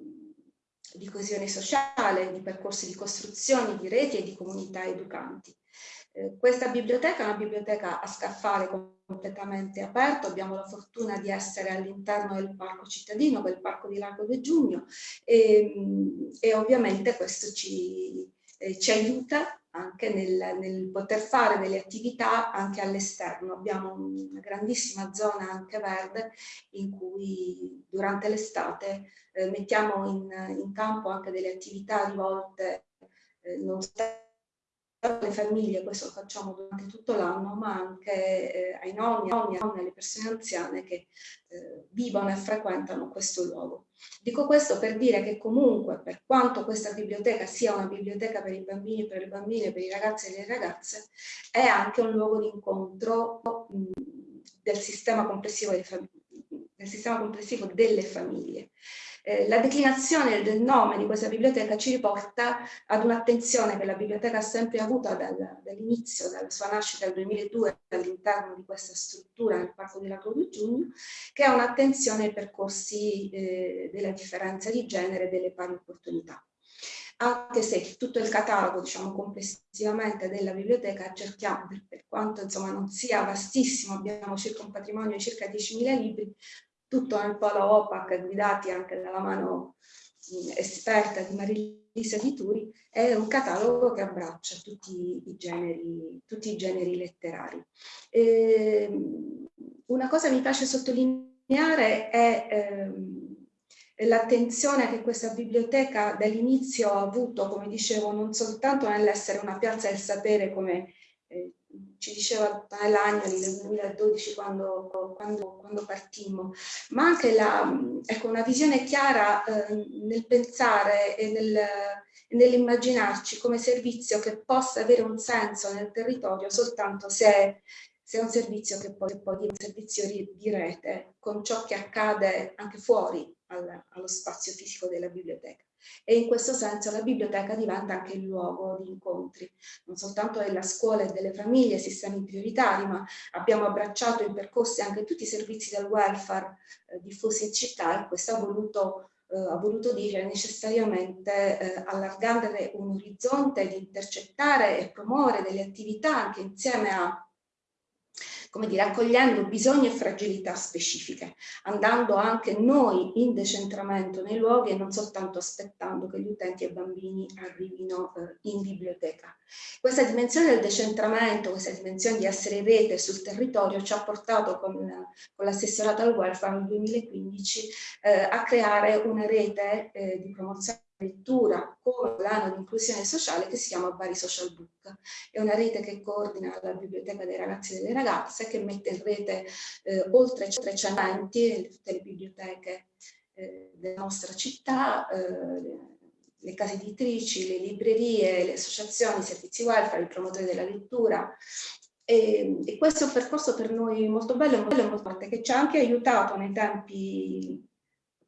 di coesione sociale, di percorsi di costruzione, di reti e di comunità educanti. Eh, questa biblioteca è una biblioteca a scaffale completamente aperto, abbiamo la fortuna di essere all'interno del parco cittadino, quel parco di Largo del Giugno e, e ovviamente questo ci, eh, ci aiuta anche nel, nel, poter fare delle attività anche all'esterno. Abbiamo una grandissima zona anche verde in cui durante l'estate eh, mettiamo in, in, campo anche delle attività rivolte eh, non soltanto alle famiglie, questo lo facciamo durante tutto l'anno, ma anche eh, ai nonni, nonni, alle persone anziane che eh, vivono e frequentano questo luogo. Dico questo per dire che comunque, per quanto questa biblioteca sia una biblioteca per i bambini, per le bambine, per i ragazzi e le ragazze, è anche un luogo di incontro mh, del sistema delle, del sistema complessivo delle famiglie. Eh, la declinazione del nome di questa biblioteca ci riporta ad un'attenzione che la biblioteca ha sempre avuto dal, dall'inizio, dalla sua nascita nel 2002 all'interno di questa struttura nel Parco di Lago di Giugno, che è un'attenzione ai percorsi eh, della differenza di genere e delle pari opportunità. Anche se tutto il catalogo, diciamo complessivamente della biblioteca, cerchiamo, per, quanto insomma non sia vastissimo, abbiamo circa un patrimonio di circa 10.000 libri, tutto nel polo OPAC, guidati anche dalla mano esperta di Marilisa Di Turi, è un catalogo che abbraccia tutti i generi, tutti i generi letterari. E, ehm, una cosa mi piace sottolineare è ehm, l'attenzione che questa biblioteca dall'inizio ha avuto, come dicevo, non soltanto nell'essere una piazza del sapere come eh, ci diceva Agnoli nel 2012 quando, quando, quando partimmo, ma anche la, ecco, una visione chiara eh, nel pensare e nel, nell'immaginarci come servizio che possa avere un senso nel territorio soltanto se se è un servizio che poi, poi è un servizio di rete con ciò che accade anche fuori al, allo spazio fisico della biblioteca. E in questo senso la biblioteca diventa anche il luogo di incontri, non soltanto della scuola e delle famiglie, sistemi prioritari, ma abbiamo abbracciato in percorsi anche tutti i servizi del welfare eh, diffusi in città e questo ha voluto eh, ha voluto dire necessariamente eh, allargare un orizzonte di intercettare e promuovere delle attività anche insieme a come dire, accogliendo bisogni e fragilità specifiche, andando anche noi in decentramento nei luoghi e non soltanto aspettando che gli utenti e i bambini arrivino eh, in biblioteca. Questa dimensione del decentramento, questa dimensione di essere rete sul territorio ci ha portato con, con l'assessorato al welfare nel 2015 eh, a creare una rete eh, di promozione lettura come l'anno di inclusione sociale che si chiama Bari Social Book. È una rete che coordina la biblioteca dei ragazzi e delle ragazze che mette in rete eh, oltre 300 enti, tutte le biblioteche eh, della nostra città, eh, le case editrici, le librerie, le associazioni, i servizi welfare, i promotori della lettura, e, e, questo è un percorso per noi molto bello e molto, forte che ci ha anche aiutato nei tempi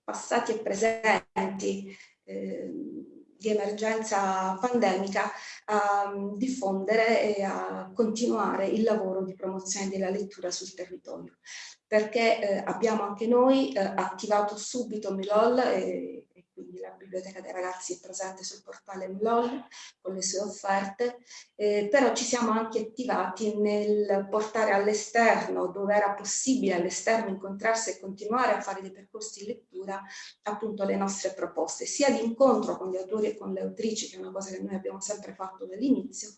passati e presenti Ehm, di emergenza pandemica a mm, diffondere e a continuare il lavoro di promozione della lettura sul territorio. Perché eh, abbiamo anche noi eh, attivato subito Milol e quindi la biblioteca dei ragazzi è presente sul portale MLOL con le sue offerte, eh, però ci siamo anche attivati nel portare all'esterno, dove era possibile all'esterno incontrarsi e continuare a fare dei percorsi di lettura, appunto le nostre proposte, sia di incontro con gli autori e con le autrici, che è una cosa che noi abbiamo sempre fatto dall'inizio,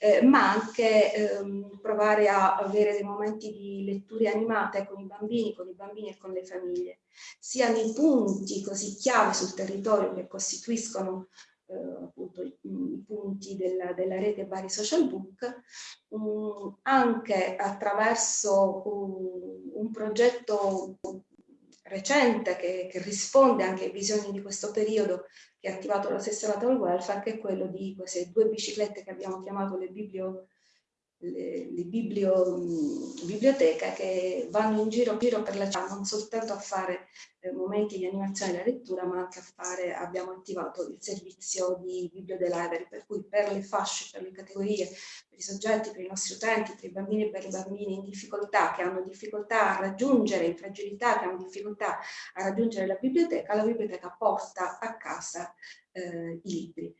eh, ma anche ehm, provare a avere dei momenti di letture animate con i bambini, con i bambini e con le famiglie sia nei punti così chiave sul territorio che costituiscono eh, appunto i, punti della, della, rete Bari Social Book, um, anche attraverso un, un progetto recente che, che, risponde anche ai bisogni di questo periodo che ha attivato l'assessorato al welfare, che è quello di queste due biciclette che abbiamo chiamato le biblio le, le biblio, biblioteche che vanno in giro, giro per la città non soltanto a fare eh, momenti di animazione della lettura ma anche a fare, abbiamo attivato il servizio di Biblio the per cui per le fasce, per le categorie, per i soggetti, per i nostri utenti, per i bambini e per i bambini in difficoltà che hanno difficoltà a raggiungere, in fragilità che hanno difficoltà a raggiungere la biblioteca, la biblioteca porta a casa eh, i libri.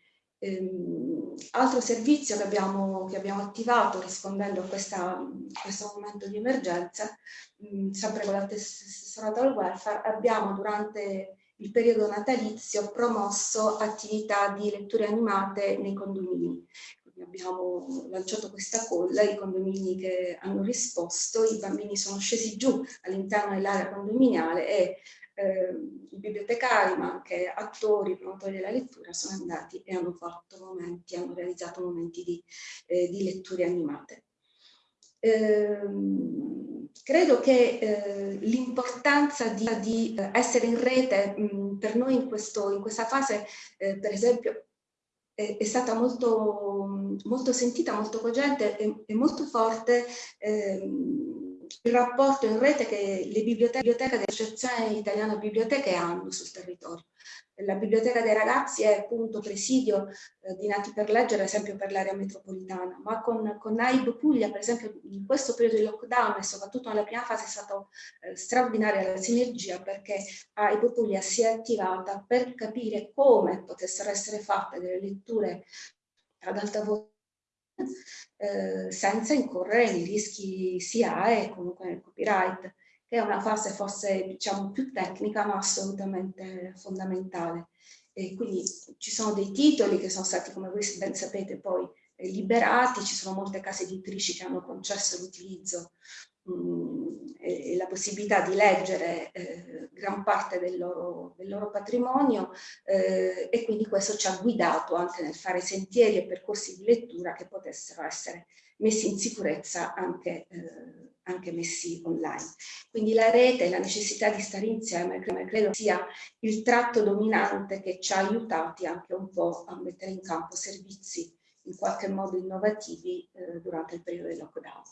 Ehm, altro servizio che abbiamo, che abbiamo, attivato rispondendo a, questa, a, questo momento di emergenza, mh, sempre con l'assessorato al welfare, abbiamo durante il periodo natalizio promosso attività di letture animate nei condomini. Quindi abbiamo lanciato questa colla, i condomini che hanno risposto, i bambini sono scesi giù all'interno dell'area condominiale e eh, i bibliotecari ma anche attori, promotori della lettura sono andati e hanno fatto momenti, hanno realizzato momenti di, eh, di letture animate. Eh, credo che eh, l'importanza di, di, essere in rete mh, per noi in, questo, in questa fase, eh, per esempio, è, è, stata molto, molto sentita, molto cogente e, e molto forte ehm, il rapporto in rete che le biblioteche, biblioteche dell'Associazione Italiana Biblioteche hanno sul territorio. La Biblioteca dei Ragazzi è appunto presidio eh, di Nati per Leggere, ad esempio per l'area metropolitana, ma con, con AIB Puglia, per esempio, in questo periodo di lockdown e soprattutto nella prima fase è stata eh, straordinaria la sinergia perché AIB Puglia si è attivata per capire come potessero essere fatte delle letture ad alta voce eh, senza incorrere nei rischi SIAE e comunque nel copyright che è una fase forse diciamo più tecnica ma assolutamente fondamentale. E quindi ci sono dei titoli che sono stati, come voi ben sapete, poi liberati, ci sono molte case editrici che hanno concesso l'utilizzo mm, e, la possibilità di leggere eh, gran parte del loro, del loro patrimonio eh, e quindi questo ci ha guidato anche nel fare sentieri e percorsi di lettura che potessero essere messi in sicurezza anche eh, anche messi online. Quindi la rete e la necessità di stare insieme credo sia il tratto dominante che ci ha aiutati anche un po' a mettere in campo servizi in qualche modo innovativi eh, durante il periodo del lockdown.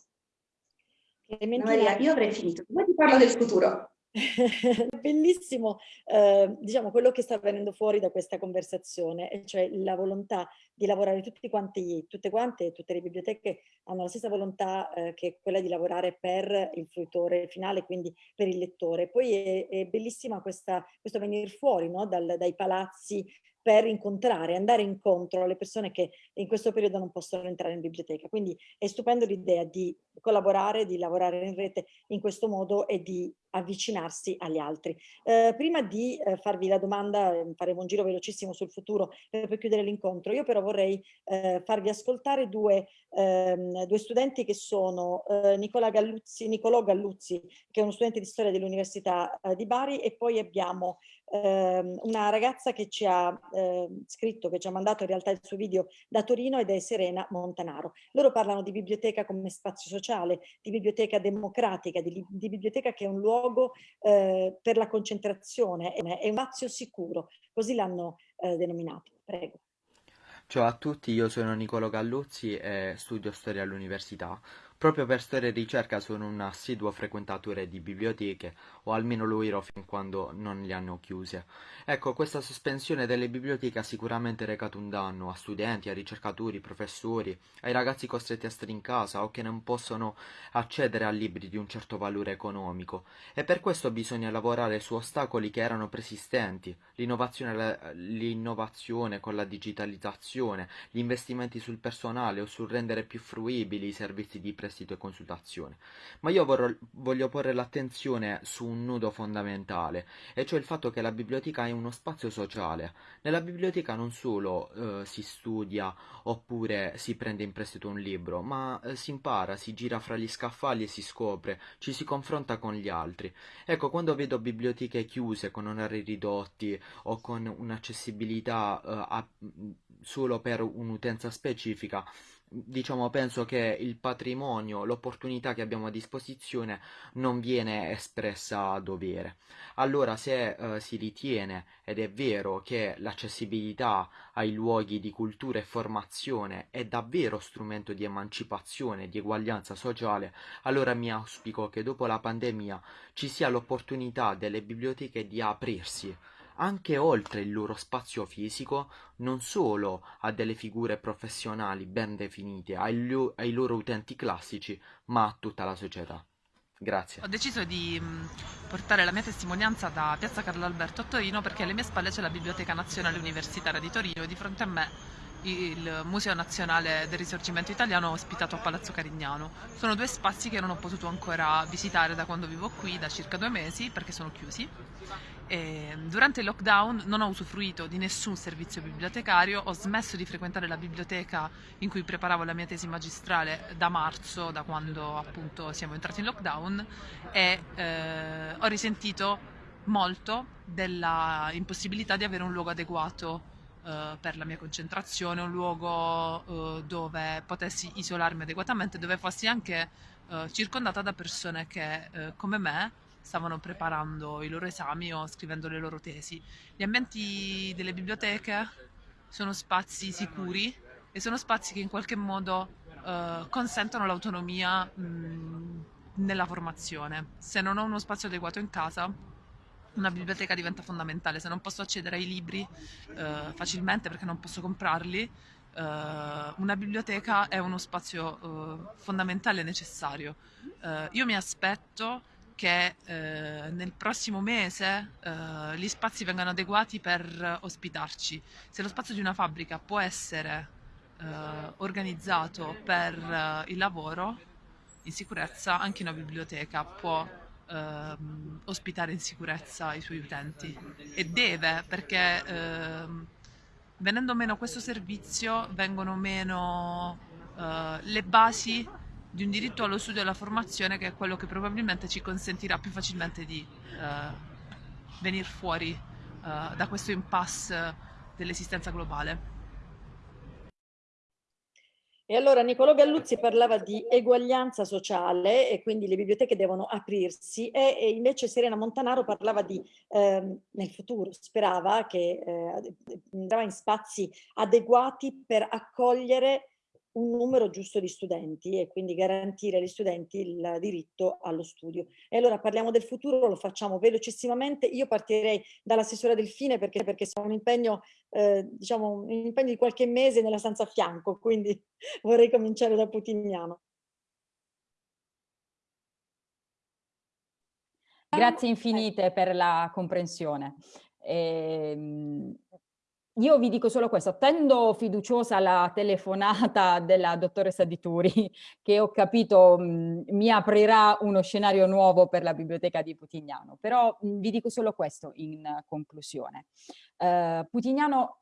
Maria, io avrei finito, poi ti parlo del futuro. [LAUGHS] Bellissimo, eh, diciamo, quello che sta venendo fuori da questa conversazione, cioè la volontà di lavorare tutti quanti, tutte quante, tutte le biblioteche hanno la stessa volontà eh, che quella di lavorare per il fruitore finale, quindi per il lettore. Poi è, è bellissima questa, questo venire fuori no? Dal, dai palazzi per incontrare, andare incontro alle persone che in questo periodo non possono entrare in biblioteca. Quindi è stupendo l'idea di collaborare, di lavorare in rete in questo modo e di avvicinarsi agli altri. Eh, prima di eh, farvi la domanda, eh, faremo un giro velocissimo sul futuro eh, per chiudere l'incontro, io però vorrei eh, farvi ascoltare due, ehm, due, studenti che sono eh, Nicola Galluzzi, Nicolò Galluzzi, che è uno studente di storia dell'Università di Bari, e poi abbiamo ehm, una ragazza che ci ha ehm, scritto, che ci ha mandato in realtà il suo video da Torino ed è Serena Montanaro. Loro parlano di biblioteca come spazio sociale, di biblioteca democratica, di, di biblioteca che è un luogo eh, per la concentrazione, è un spazio sicuro, così l'hanno eh, denominato. Prego. Ciao a tutti, io sono Nicolo Galluzzi e studio storia all'università. Proprio per storia e ricerca sono un assiduo frequentatore di biblioteche, o almeno lo ero fin quando non le hanno chiuse. Ecco, questa sospensione delle biblioteche ha sicuramente recato un danno a studenti, a ricercatori, professori, ai ragazzi costretti a stare in casa o che non possono accedere a libri di un certo valore economico. E per questo bisogna lavorare su ostacoli che erano preesistenti, l'innovazione, l'innovazione con la digitalizzazione, gli investimenti sul personale o sul rendere più fruibili i servizi di prestazione prestito e consultazione. Ma io vorrò, voglio porre l'attenzione su un nudo fondamentale, e cioè il fatto che la biblioteca è uno spazio sociale. Nella biblioteca non solo eh, si studia oppure si prende in prestito un libro, ma eh, si impara, si gira fra gli scaffali e si scopre, ci si confronta con gli altri. Ecco, quando vedo biblioteche chiuse con orari ridotti o con un'accessibilità eh, a, solo per un'utenza specifica, diciamo, penso che il patrimonio, l'opportunità che abbiamo a disposizione non viene espressa a dovere. Allora, se eh, si ritiene, ed è vero, che l'accessibilità ai luoghi di cultura e formazione è davvero strumento di emancipazione, di eguaglianza sociale, allora mi auspico che dopo la pandemia ci sia l'opportunità delle biblioteche di aprirsi anche oltre il loro spazio fisico, non solo a delle figure professionali ben definite, ai, lo ai loro utenti classici, ma a tutta la società. Grazie. Ho deciso di mm, portare la mia testimonianza da Piazza Carlo Alberto a Torino perché alle mie spalle c'è la Biblioteca Nazionale Universitaria di Torino e di fronte a me il Museo Nazionale del Risorgimento Italiano ospitato a Palazzo Carignano. Sono due spazi che non ho potuto ancora visitare da quando vivo qui, da circa due mesi, perché sono chiusi. E durante il lockdown non ho usufruito di nessun servizio bibliotecario, ho smesso di frequentare la biblioteca in cui preparavo la mia tesi magistrale da marzo, da quando appunto siamo entrati in lockdown, e eh, ho risentito molto della impossibilità di avere un luogo adeguato Uh, per la mia concentrazione, un luogo uh, dove potessi isolarmi adeguatamente, dove fossi anche uh, circondata da persone che, come me, stavano preparando i loro esami o scrivendo le loro tesi. Gli ambienti delle biblioteche sono spazi sicuri e sono spazi che in qualche modo uh, consentono l'autonomia nella formazione. Se non ho uno spazio adeguato in casa, una biblioteca diventa fondamentale. Se non posso accedere ai libri eh, facilmente perché non posso comprarli, eh, una biblioteca è uno spazio eh, fondamentale e necessario. Eh, io mi aspetto che eh, nel prossimo mese eh, gli spazi vengano adeguati per ospitarci. Se lo spazio di una fabbrica può essere organizzato per il lavoro in sicurezza, anche una biblioteca può ehm, ospitare in sicurezza i suoi utenti e deve perché ehm, venendo meno questo servizio vengono meno eh, le basi di un diritto allo studio e alla formazione che è quello che probabilmente ci consentirà più facilmente di eh, venire fuori eh, da questo impasse dell'esistenza globale. E allora Niccolò Galluzzi parlava di eguaglianza sociale e quindi le biblioteche devono aprirsi e, e invece Serena Montanaro parlava di eh, nel futuro, sperava che eh, andava in spazi adeguati per accogliere un numero giusto di studenti e quindi garantire agli studenti il diritto allo studio. E allora parliamo del futuro, lo facciamo velocissimamente. Io partirei dall'assessore Delfine perché, perché sono un impegno, eh, diciamo, un impegno di qualche mese nella stanza a fianco, quindi [LAUGHS] vorrei cominciare da Putignano. Grazie infinite per la comprensione. Eh, io vi dico solo questo, attendo fiduciosa la telefonata [LAUGHS] della dottoressa Di Turi, che ho capito mh, mi aprirà uno scenario nuovo per la biblioteca di Putignano, però mh, vi dico solo questo in conclusione. Uh, Putignano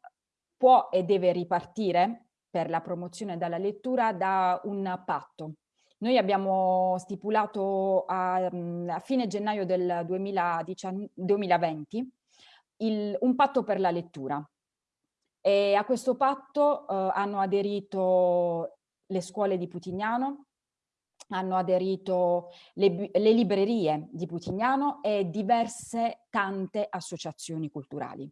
può e deve ripartire per la promozione della lettura da un patto. Noi abbiamo stipulato a, a fine gennaio del 2019, 2020 il, un patto per la lettura, e a questo patto eh, hanno aderito le scuole di Putignano, hanno aderito le, le, librerie di Putignano e diverse tante associazioni culturali.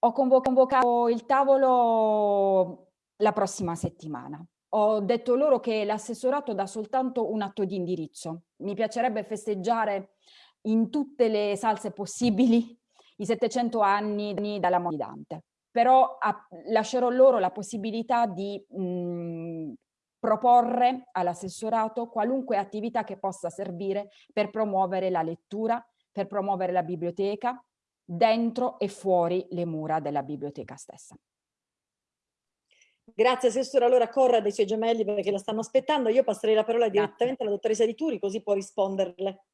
Ho convocato il tavolo la prossima settimana. Ho detto loro che l'assessorato dà soltanto un atto di indirizzo. Mi piacerebbe festeggiare in tutte le salse possibili i 700 anni dalla morte di Dante però a, lascerò loro la possibilità di mh, proporre all'assessorato qualunque attività che possa servire per promuovere la lettura, per promuovere la biblioteca, dentro e fuori le mura della biblioteca stessa. Grazie Assessore, allora corra dei suoi gemelli perché la stanno aspettando, io passerei la parola direttamente alla dottoressa Di Turi così può risponderle.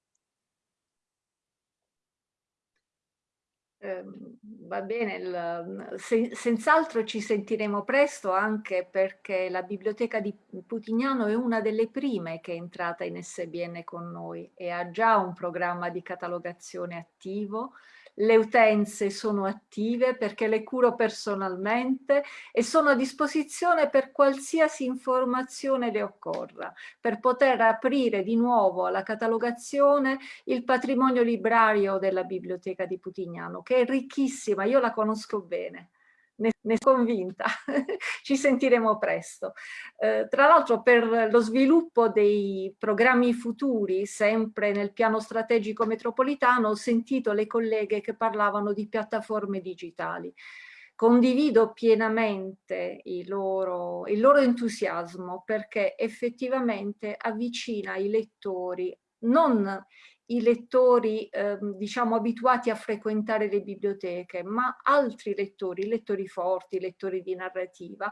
Ehm, va bene, il, se, senz'altro ci sentiremo presto anche perché la biblioteca di Putignano è una delle prime che è entrata in SBN con noi e ha già un programma di catalogazione attivo, le utenze sono attive perché le curo personalmente e sono a disposizione per qualsiasi informazione le occorra, per poter aprire di nuovo alla catalogazione il patrimonio librario della Biblioteca di Putignano, che è ricchissima, io la conosco bene ne, ne sono convinta, [LAUGHS] ci sentiremo presto. Eh, tra l'altro per lo sviluppo dei programmi futuri, sempre nel piano strategico metropolitano, ho sentito le colleghe che parlavano di piattaforme digitali. Condivido pienamente loro, il loro entusiasmo perché effettivamente avvicina i lettori non i lettori eh, diciamo abituati a frequentare le biblioteche, ma altri lettori, lettori forti, lettori di narrativa,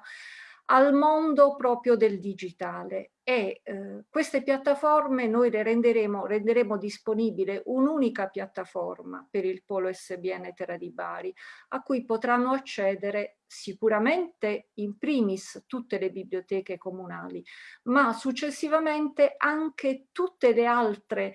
al mondo proprio del digitale e eh, queste piattaforme noi le renderemo, renderemo disponibile un'unica piattaforma per il polo SBN Terra di Bari a cui potranno accedere sicuramente in primis tutte le biblioteche comunali ma successivamente anche tutte le altre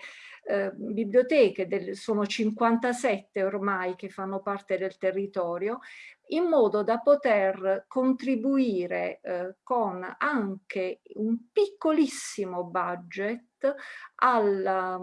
eh, biblioteche, del, sono 57 ormai che fanno parte del territorio in modo da poter contribuire eh, con anche un piccolissimo budget alla,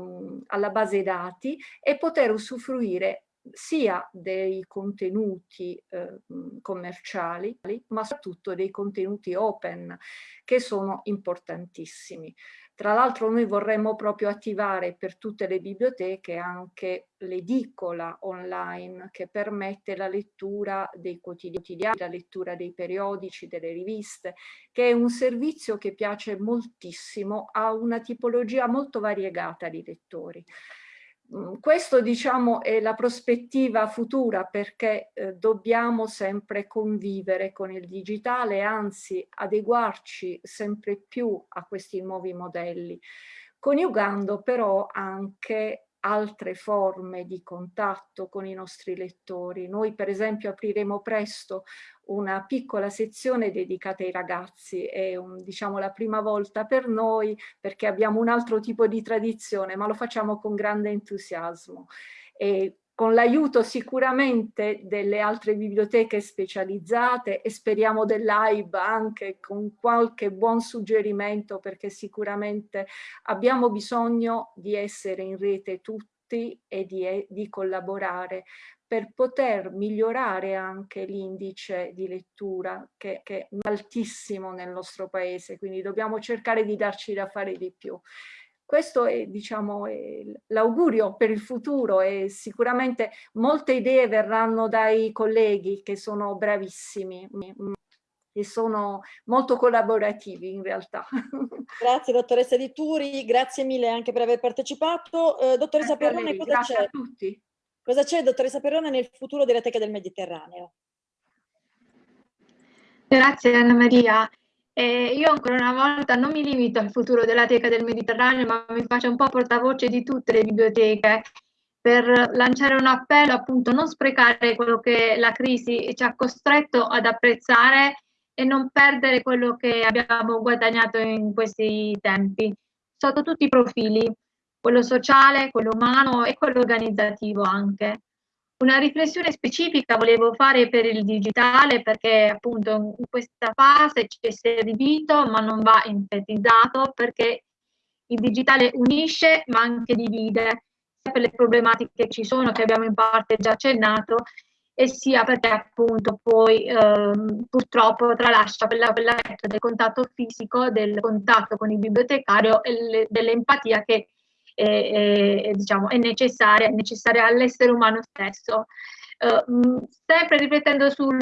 alla base dati e poter usufruire sia dei contenuti eh, commerciali, ma soprattutto dei contenuti open, che sono importantissimi. Tra l'altro noi vorremmo proprio attivare per tutte le biblioteche anche l'edicola online che permette la lettura dei quotidiani, la lettura dei periodici, delle riviste, che è un servizio che piace moltissimo a una tipologia molto variegata di lettori. Mm, questo diciamo è la prospettiva futura perché eh, dobbiamo sempre convivere con il digitale, anzi adeguarci sempre più a questi nuovi modelli, coniugando però anche altre forme di contatto con i nostri lettori. Noi per esempio apriremo presto una piccola sezione dedicata ai ragazzi, è un, diciamo la prima volta per noi perché abbiamo un altro tipo di tradizione, ma lo facciamo con grande entusiasmo. E con l'aiuto sicuramente delle altre biblioteche specializzate e speriamo dell'AIB anche con qualche buon suggerimento perché sicuramente abbiamo bisogno di essere in rete tutti e di, di collaborare per poter migliorare anche l'indice di lettura che, che, è altissimo nel nostro paese, quindi dobbiamo cercare di darci da fare di più. Questo è diciamo, l'augurio per il futuro e sicuramente molte idee verranno dai colleghi che sono bravissimi e sono molto collaborativi in realtà. [LAUGHS] Grazie dottoressa Di Turi, grazie mille anche per aver partecipato. Eh, dottoressa Perrone, cosa c'è? a tutti. Cosa c'è, dottoressa Perrone, nel futuro della Teca del Mediterraneo? Grazie Anna Maria. Eh, io ancora una volta non mi limito al futuro della Teca del Mediterraneo, ma mi faccio un po' portavoce di tutte le biblioteche per lanciare un appello appunto non sprecare quello che la crisi ci ha costretto ad apprezzare e non perdere quello che abbiamo guadagnato in questi tempi, sotto tutti i profili, quello sociale, quello umano e quello organizzativo anche. Una riflessione specifica volevo fare per il digitale perché appunto in questa fase ci è servito ma non va enfatizzato perché il digitale unisce ma anche divide, sia per le problematiche che ci sono che abbiamo in parte già accennato e sia perché appunto poi ehm, purtroppo tralascia quella, quella del contatto fisico, del contatto con il bibliotecario e dell'empatia che è, è, diciamo, è necessaria, necessaria all'essere umano stesso. Uh, sempre riflettendo sul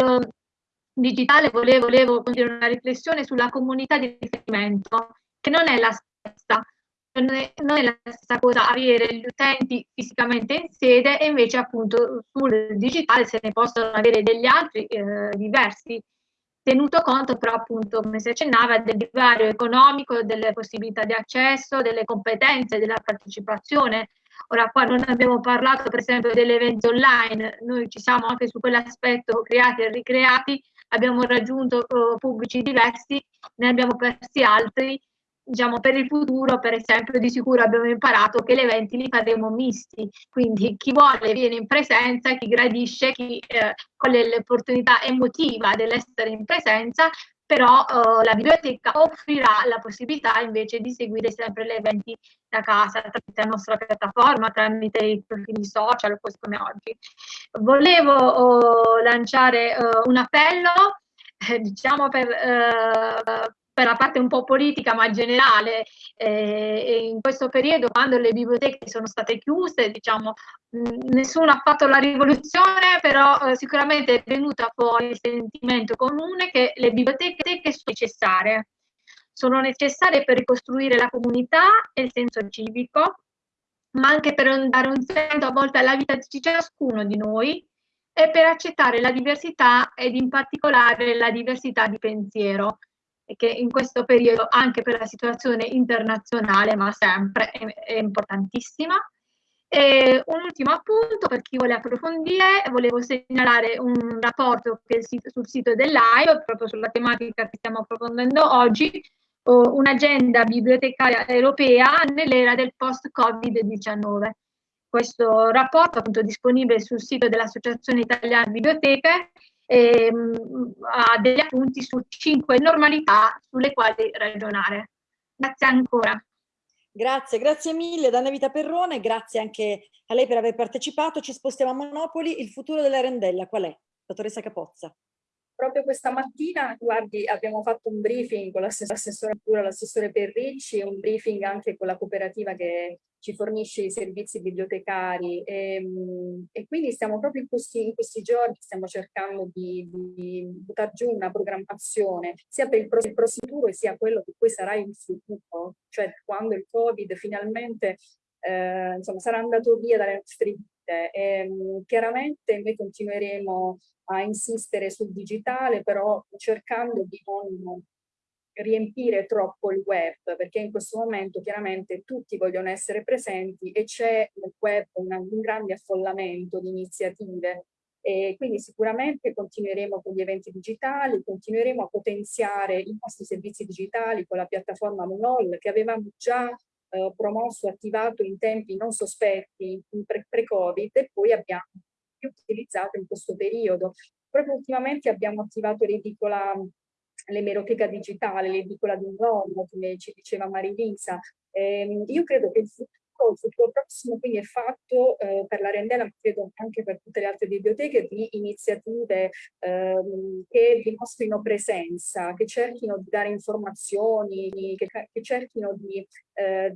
digitale, volevo, volevo continuare una riflessione sulla comunità di riferimento, che non è la stessa, non è, non è, la stessa cosa avere gli utenti fisicamente in sede e invece appunto sul digitale se ne possono avere degli altri eh, diversi tenuto conto però appunto, come si accennava, del divario economico, delle possibilità di accesso, delle competenze, della partecipazione. Ora qua non abbiamo parlato per esempio degli eventi online, noi ci siamo anche su quell'aspetto creati e ricreati, abbiamo raggiunto uh, pubblici diversi, ne abbiamo persi altri, diciamo, per il futuro, per esempio, di sicuro abbiamo imparato che gli eventi li faremo misti, quindi chi vuole viene in presenza, chi gradisce, chi eh, l'opportunità emotiva dell'essere in presenza, però eh, la biblioteca offrirà la possibilità invece di seguire sempre gli eventi da casa tramite la nostra piattaforma, tramite i profili social, così come oggi. Volevo oh, lanciare uh, un appello, eh, diciamo per, uh, per la parte un po' politica ma generale eh, in questo periodo quando le biblioteche sono state chiuse diciamo mh, nessuno ha fatto la rivoluzione però eh, sicuramente è venuto fuori il sentimento comune che le biblioteche sono necessarie. Sono necessarie per ricostruire la comunità e il senso civico ma anche per dare un senso a volte alla vita di ciascuno di noi e per accettare la diversità ed in particolare la diversità di pensiero che in questo periodo anche per la situazione internazionale, ma sempre è, importantissima. E un ultimo appunto per chi vuole approfondire, volevo segnalare un rapporto che sul sito dell'AIO, proprio sulla tematica che stiamo approfondendo oggi, un'agenda bibliotecaria europea nell'era del post-Covid-19. Questo rapporto appunto disponibile sul sito dell'Associazione Italiana Biblioteche ehm, ha degli appunti su cinque normalità sulle quali ragionare. Grazie ancora. Grazie, grazie mille Danna Vita Perrone, grazie anche a lei per aver partecipato. Ci spostiamo a Monopoli. Il futuro della rendella qual è? Dottoressa Capozza. Proprio questa mattina, guardi, abbiamo fatto un briefing con l'assessore l'assessore Perricci, un briefing anche con la cooperativa che ci fornisce i servizi bibliotecari. E, ehm, e quindi stiamo proprio in questi, in questi, giorni, stiamo cercando di, di buttare giù una programmazione sia per il prossimo futuro sia quello che poi sarà il futuro, cioè quando il Covid finalmente eh, insomma, sarà andato via dalle nostre vite. E, ehm, chiaramente noi continueremo a insistere sul digitale, però cercando di non riempire troppo il web, perché in questo momento chiaramente tutti vogliono essere presenti e c'è nel web una, un grande affollamento di iniziative e quindi sicuramente continueremo con gli eventi digitali, continueremo a potenziare i nostri servizi digitali con la piattaforma Monol che avevamo già eh, promosso, attivato in tempi non sospetti, pre-Covid e poi abbiamo utilizzato in questo periodo. Proprio ultimamente abbiamo attivato l'edicola l'emeroteca digitale, l'edicola di un uomo, come ci diceva Marilisa. Eh, io credo che il futuro, il futuro prossimo quindi è fatto eh, per la Rendella, ma credo anche per tutte le altre biblioteche, di iniziative eh, che dimostrino presenza, che cerchino di dare informazioni, che, che cerchino di, eh,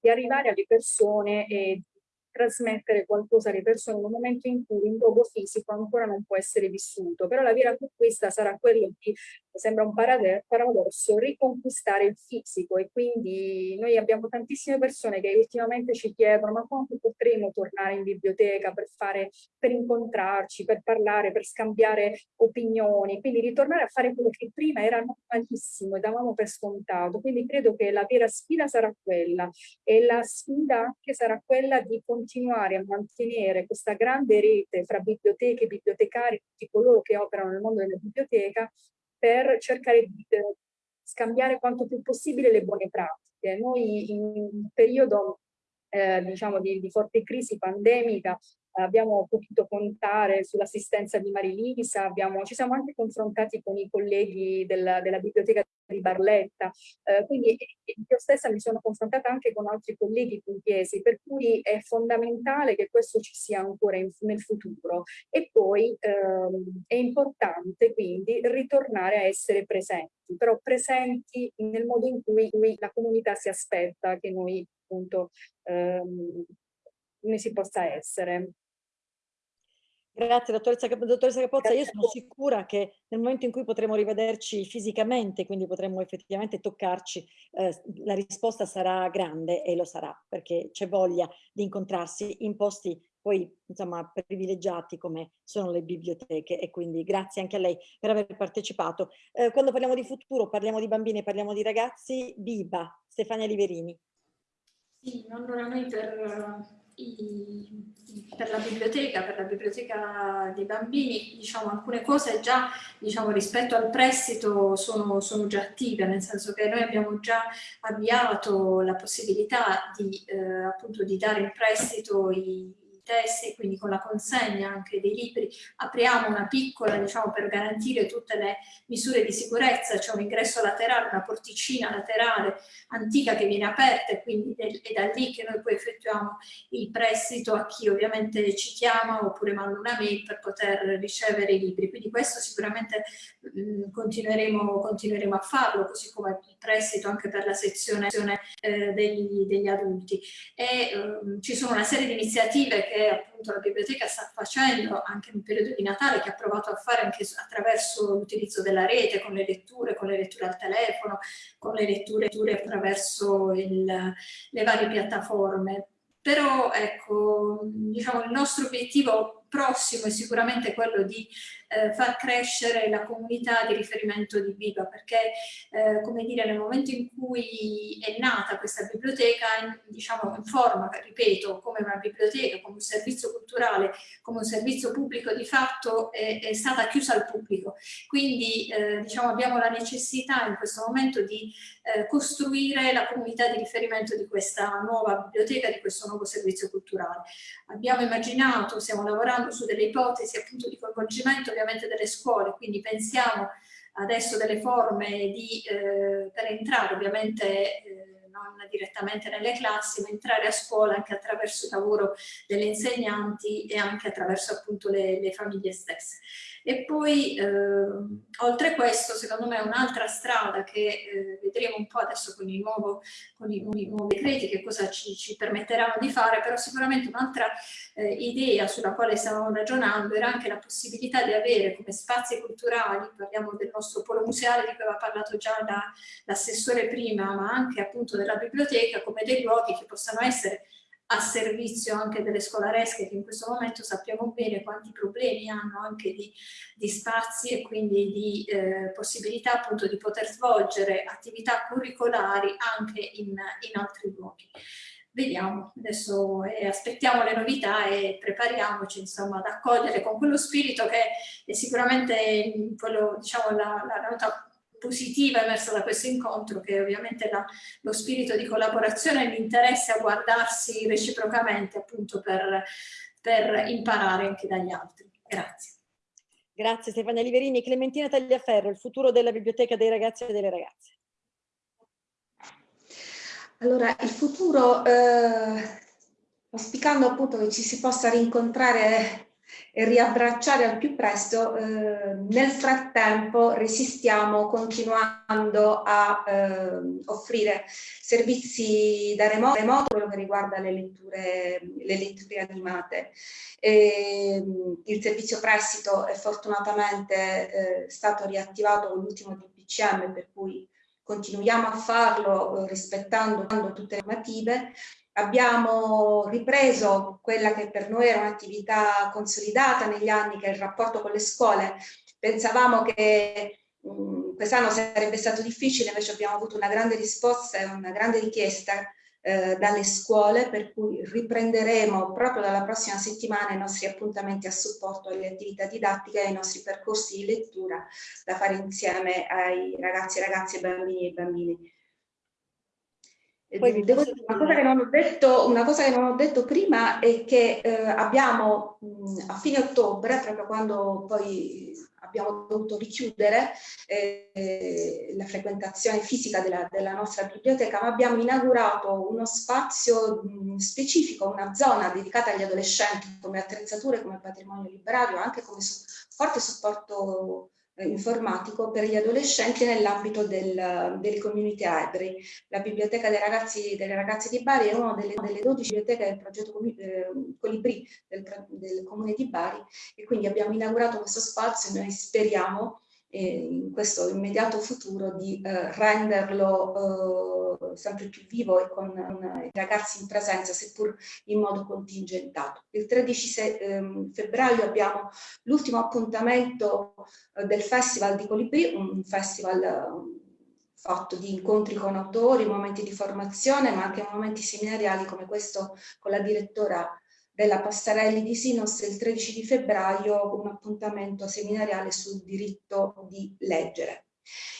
di arrivare alle persone e trasmettere qualcosa alle persone in un momento in cui un luogo fisico ancora non può essere vissuto. Però la vera conquista sarà quello di, sembra un paradosso, riconquistare il fisico e quindi noi abbiamo tantissime persone che ultimamente ci chiedono ma quando potremo tornare in biblioteca per fare, per incontrarci, per parlare, per scambiare opinioni, quindi ritornare a fare quello che prima era normalissimo e davamo per scontato. Quindi credo che la vera sfida sarà quella e la sfida anche sarà quella di continuare a mantenere questa grande rete fra biblioteche, bibliotecari, tutti coloro che operano nel mondo della biblioteca, per cercare di eh, scambiare quanto più possibile le buone pratiche. Noi in un periodo eh, diciamo di, di, forte crisi pandemica abbiamo potuto contare sull'assistenza di Marilisa, abbiamo, ci siamo anche confrontati con i colleghi della, della biblioteca di Barletta, eh, quindi io stessa mi sono confrontata anche con altri colleghi pugliesi, per cui è fondamentale che questo ci sia ancora in, nel futuro. E poi ehm, è importante quindi ritornare a essere presenti, però presenti nel modo in cui, la comunità si aspetta che noi appunto ehm, ne si possa essere. Grazie dottoressa, dottoressa Capozza, io sono sicura che nel momento in cui potremo rivederci fisicamente, quindi potremo effettivamente toccarci, eh, la risposta sarà grande e lo sarà, perché c'è voglia di incontrarsi in posti poi insomma privilegiati come sono le biblioteche e quindi grazie anche a lei per aver partecipato. Eh, quando parliamo di futuro parliamo di bambini, parliamo di ragazzi, Biba, Stefania Liverini. Sì, allora noi per i, per la biblioteca, per la biblioteca dei bambini, diciamo alcune cose già diciamo, rispetto al prestito sono, sono, già attive, nel senso che noi abbiamo già avviato la possibilità di, eh, appunto, di dare in prestito i, testi, quindi con la consegna anche dei libri, apriamo una piccola, diciamo, per garantire tutte le misure di sicurezza, c'è un ingresso laterale, una porticina laterale antica che viene aperta e quindi è da lì che noi poi effettuiamo il prestito a chi ovviamente ci chiama oppure manda una mail per poter ricevere i libri. Quindi questo sicuramente mh, mm, continueremo, continueremo, a farlo, così come il prestito anche per la sezione eh, degli, degli, adulti. E eh, ci sono una serie di iniziative che appunto la biblioteca sta facendo anche nel periodo di Natale, che ha provato a fare anche attraverso l'utilizzo della rete, con le letture, con le letture al telefono, con le letture, letture attraverso il, le varie piattaforme. Però ecco, diciamo, il nostro obiettivo prossimo è sicuramente quello di eh, far crescere la comunità di riferimento di Biba, perché eh, come dire, nel momento in cui è nata questa biblioteca, in, diciamo in forma, ripeto, come una biblioteca, come un servizio culturale, come un servizio pubblico di fatto, è, è stata chiusa al pubblico. Quindi eh, diciamo, abbiamo la necessità in questo momento di eh, costruire la comunità di riferimento di questa nuova biblioteca, di questo nuovo servizio culturale. Abbiamo immaginato, stiamo lavorando su delle ipotesi appunto di coinvolgimento ovviamente delle scuole, quindi pensiamo adesso delle forme di, eh, per entrare ovviamente eh, non direttamente nelle classi, ma entrare a scuola anche attraverso il lavoro delle insegnanti e anche attraverso appunto le, le famiglie stesse. E poi, eh, oltre questo, secondo me un'altra strada che eh, vedremo un po' adesso con, il nuovo, con i, nuovi, nuovi decreti, che cosa ci, ci, permetteranno di fare, però sicuramente un'altra eh, idea sulla quale stavamo ragionando era anche la possibilità di avere come spazi culturali, parliamo del nostro polo museale di cui aveva parlato già l'assessore prima, ma anche appunto della biblioteca, come dei luoghi che possano essere a servizio anche delle scolaresche che in questo momento sappiamo bene quanti problemi hanno anche di, di spazi e quindi di eh, possibilità appunto di poter svolgere attività curricolari anche in, in altri luoghi. Vediamo, adesso eh, aspettiamo le novità e prepariamoci insomma ad accogliere con quello spirito che è sicuramente quello, diciamo, la, la nota positiva emersa da questo incontro, che è ovviamente la, lo spirito di collaborazione e l'interesse a guardarsi reciprocamente appunto per, per imparare anche dagli altri. Grazie. Grazie Stefania Liverini. Clementina Tagliaferro, il futuro della biblioteca dei ragazzi e delle ragazze. Allora, il futuro, eh, auspicando appunto che ci si possa rincontrare e riabbracciare al più presto, eh, nel frattempo resistiamo continuando a eh, offrire servizi da remoto, remoto, quello che riguarda le letture, le letture animate. E, il servizio prestito è fortunatamente eh, stato riattivato con l'ultimo DPCM per cui continuiamo a farlo eh, rispettando tutte le normative Abbiamo ripreso quella che per noi era un'attività consolidata negli anni, che è il rapporto con le scuole. Pensavamo che quest'anno sarebbe stato difficile, invece abbiamo avuto una grande risposta e una grande richiesta eh, dalle scuole, per cui riprenderemo proprio dalla prossima settimana i nostri appuntamenti a supporto alle attività didattiche e ai nostri percorsi di lettura da fare insieme ai ragazzi e ragazze, bambini e bambini. Poi Devo dire una cosa, che non ho detto, una cosa che non ho detto prima è che eh, abbiamo mh, a fine ottobre, proprio quando poi abbiamo dovuto richiudere eh, la frequentazione fisica della, della, nostra biblioteca, ma abbiamo inaugurato uno spazio mh, specifico, una zona dedicata agli adolescenti come attrezzature, come patrimonio librario, anche come su forte supporto informatico per gli adolescenti nell'ambito del, delle community library. La biblioteca dei ragazzi, delle ragazze di Bari è una delle, delle 12 biblioteche del progetto eh, Colibri del, del comune di Bari e quindi abbiamo inaugurato questo spazio e noi speriamo in questo immediato futuro di eh, renderlo eh, sempre più vivo e con i ragazzi in presenza, seppur in modo contingentato. Il 13 se, ehm, febbraio abbiamo l'ultimo appuntamento eh, del Festival di Colibri, un festival eh, fatto di incontri con autori, momenti di formazione, ma anche momenti seminariali come questo con la direttora della Passarelli di Sinos il 13 di febbraio un appuntamento seminariale sul diritto di leggere.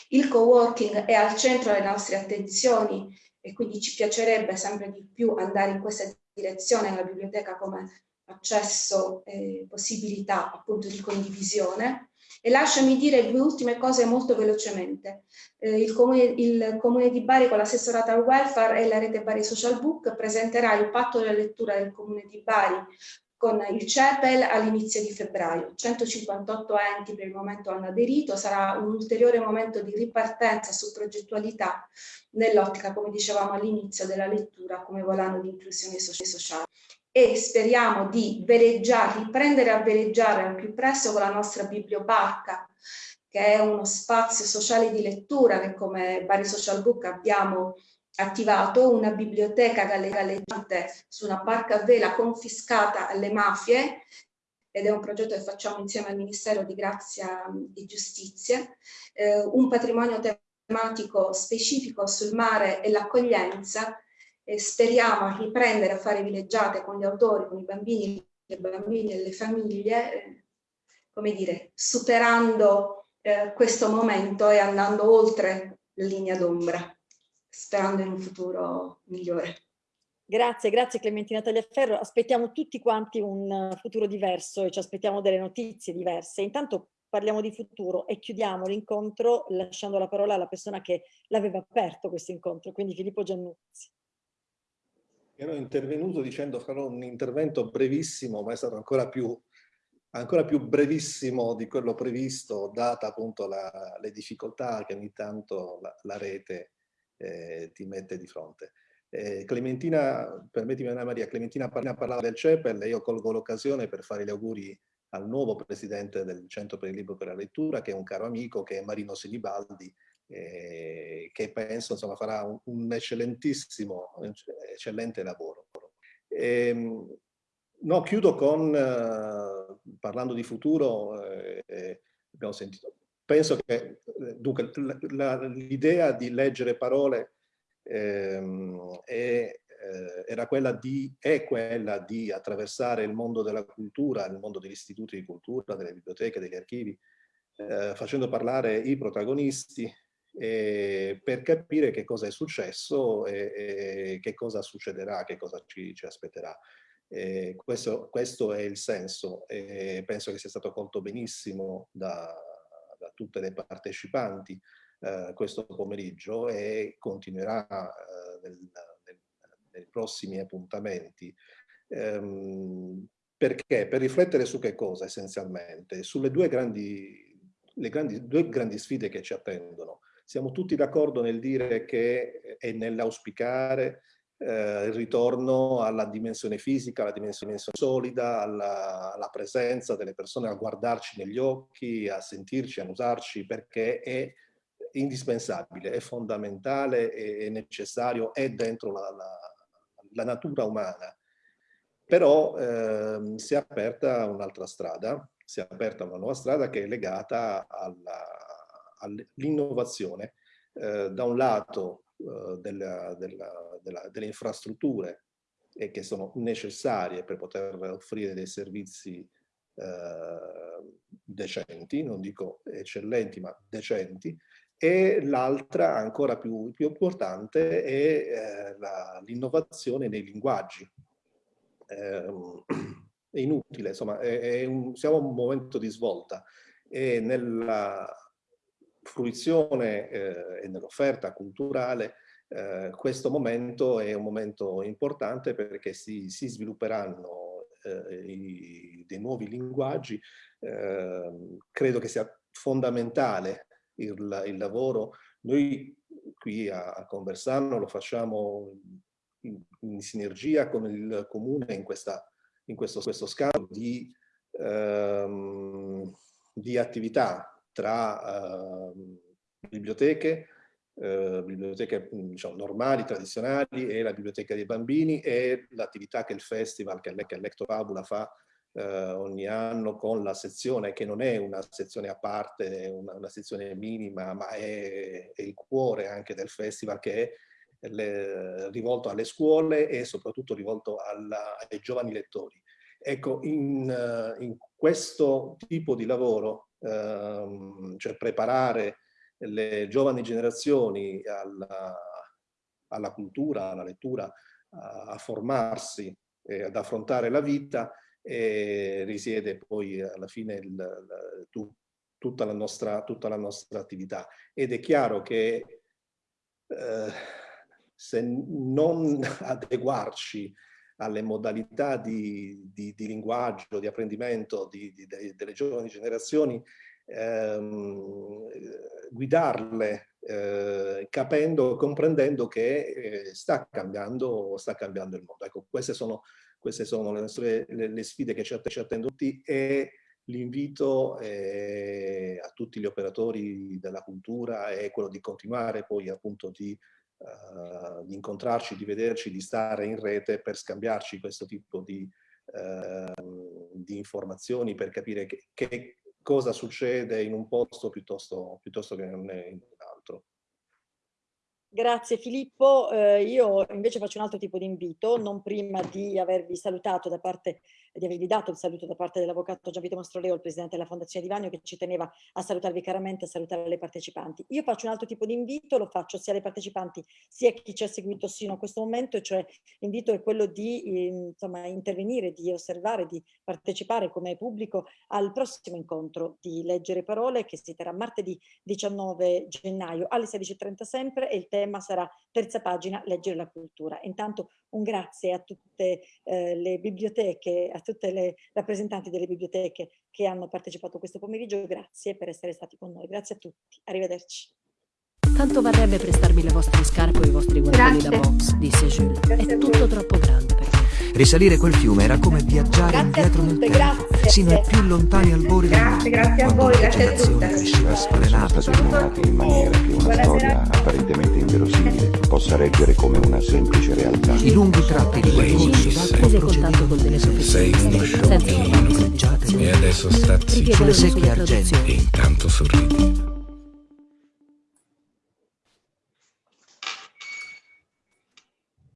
Il co-working è al centro delle nostre attenzioni e quindi ci piacerebbe sempre di più andare in questa direzione nella biblioteca come accesso e possibilità appunto di condivisione. E lasciami dire due ultime cose molto velocemente. Eh, il, comune, il, comune, di Bari con l'assessorata al welfare e la rete Bari Social Book presenterà il patto della lettura del comune di Bari con il CEPEL all'inizio di febbraio. 158 enti per il momento hanno aderito, sarà un ulteriore momento di ripartenza su progettualità nell'ottica, come dicevamo all'inizio, della lettura come volano di inclusione sociale e speriamo di veleggiare, riprendere a veleggiare al più presto con la nostra bibliobarca, che è uno spazio sociale di lettura che come Bari Social Book abbiamo attivato, una biblioteca galleggiante su una barca a vela confiscata alle mafie ed è un progetto che facciamo insieme al Ministero di Grazia e Giustizia, eh, un patrimonio tematico specifico sul mare e l'accoglienza e speriamo riprendere a fare villeggiate con gli autori, con i bambini, le bambine e le famiglie, eh, come dire, superando eh, questo momento e andando oltre la linea d'ombra, sperando in un futuro migliore. Grazie, grazie Clementina Tagliaferro. Aspettiamo tutti quanti un futuro diverso e ci aspettiamo delle notizie diverse. Intanto parliamo di futuro e chiudiamo l'incontro lasciando la parola alla persona che l'aveva aperto questo incontro, quindi Filippo Giannuzzi. Ero intervenuto dicendo farò un intervento brevissimo, ma è stato ancora più, ancora più brevissimo di quello previsto, data appunto la, le difficoltà che ogni tanto la, la rete eh, ti mette di fronte. Eh, Clementina, permettimi Anna Maria, Clementina parlava del CEPEL e io colgo l'occasione per fare gli auguri al nuovo presidente del Centro per il Libro per la Lettura, che è un caro amico, che è Marino Sinibaldi, eh, che penso insomma, farà un, un, eccellentissimo, eccellente lavoro. E, ehm, no, chiudo con, eh, parlando di futuro, eh, abbiamo sentito, penso che dunque, l'idea di leggere parole ehm, è, eh, era quella di, è quella di attraversare il mondo della cultura, il mondo degli istituti di cultura, delle biblioteche, degli archivi, eh, facendo parlare i protagonisti eh, per capire che cosa è successo e, e, che cosa succederà, che cosa ci, ci aspetterà. Questo, questo, è il senso e penso che sia stato colto benissimo da, da tutte le partecipanti eh, questo pomeriggio e continuerà eh, nel, nel, nei prossimi appuntamenti. Ehm, perché? Per riflettere su che cosa essenzialmente? Sulle due grandi, le grandi, due grandi sfide che ci attendono. Siamo tutti d'accordo nel dire che e nell'auspicare eh, il ritorno alla dimensione fisica, alla dimensione solida, alla, alla, presenza delle persone, a guardarci negli occhi, a sentirci, a usarci, perché è indispensabile, è fondamentale, è necessario, è dentro la, la, la natura umana. Però eh, si è aperta un'altra strada, si è aperta una nuova strada che è legata all'innovazione, eh, da un lato eh, della, della, della, delle infrastrutture e che sono necessarie per poter offrire dei servizi eh, decenti, non dico eccellenti ma decenti, e l'altra, ancora più, più, importante, è eh, l'innovazione nei linguaggi. Eh, [CLEARS THROAT] è inutile, insomma, è, è un, siamo a un momento di svolta e nella fruizione eh, e nell'offerta culturale eh, questo momento è un momento importante perché si, si svilupperanno eh, i, dei nuovi linguaggi. Ehm, credo che sia fondamentale il, il lavoro. Noi qui a, a Conversano lo facciamo in, in, sinergia con il comune in, questa, in questo, questo scambio di, ehm, di attività tra eh, biblioteche, eh, biblioteche diciamo, normali, tradizionali e la biblioteca dei bambini e l'attività che il festival, che, Lecto Fabula fa eh, ogni anno con la sezione che non è una sezione a parte, una, una sezione minima, ma è, è, il cuore anche del festival che è le, rivolto alle scuole e soprattutto rivolto alla, ai giovani lettori. Ecco, in, in questo tipo di lavoro, ehm, cioè preparare le giovani generazioni alla, alla cultura, alla lettura, a, a formarsi e ad affrontare la vita, e risiede poi alla fine il, il, tu, tutta, la nostra, tutta, la nostra, attività. Ed è chiaro che eh, se non [LAUGHS] adeguarci alle modalità di, di, di linguaggio, di apprendimento di, delle giovani generazioni, ehm, guidarle eh, capendo, comprendendo che eh, sta, cambiando, sta cambiando il mondo. Ecco, queste sono queste sono le, nostre, le, le sfide che ci, attendono tutti e l'invito eh, a tutti gli operatori della cultura è quello di continuare poi appunto di, uh, di, incontrarci, di vederci, di stare in rete per scambiarci questo tipo di, uh, di informazioni per capire che, che, cosa succede in un posto piuttosto, piuttosto che in un altro. Grazie Filippo, eh, io invece faccio un altro tipo di invito, non prima di avervi salutato da parte, di avervi dato il saluto da parte dell'avvocato Gianvito Mastroleo, il presidente della Fondazione Di Vagno, che ci teneva a salutarvi caramente a salutare le partecipanti. Io faccio un altro tipo di invito, lo faccio sia alle partecipanti sia a chi ci ha seguito sino a questo momento, cioè l'invito è quello di eh, insomma, intervenire, di osservare, di partecipare come pubblico al prossimo incontro di Leggere Parole che si terrà martedì 19 gennaio alle 16.30 sempre e il tema sarà terza pagina, leggere la cultura. Intanto un grazie a tutte eh, le biblioteche, a tutte le rappresentanti delle biblioteche che hanno partecipato questo pomeriggio, grazie per essere stati con noi, grazie a tutti, arrivederci. Tanto varrebbe prestarmi le vostre scarpe o i vostri guantoni da box, disse Jules. È tutto troppo grande. Risalire quel fiume era come viaggiare indietro nel tempo, sino ai più lontani albori del mondo. Grazie a voi, grazie a tutte. cresceva sfrenata stati illuminati in maniera che una storia apparentemente inverosimile possa reggere come una semplice realtà. I lunghi tratti di quel corso d'acqua delle Sei uno sciocchino e adesso sta zitto una secche argenti. e intanto sorridi.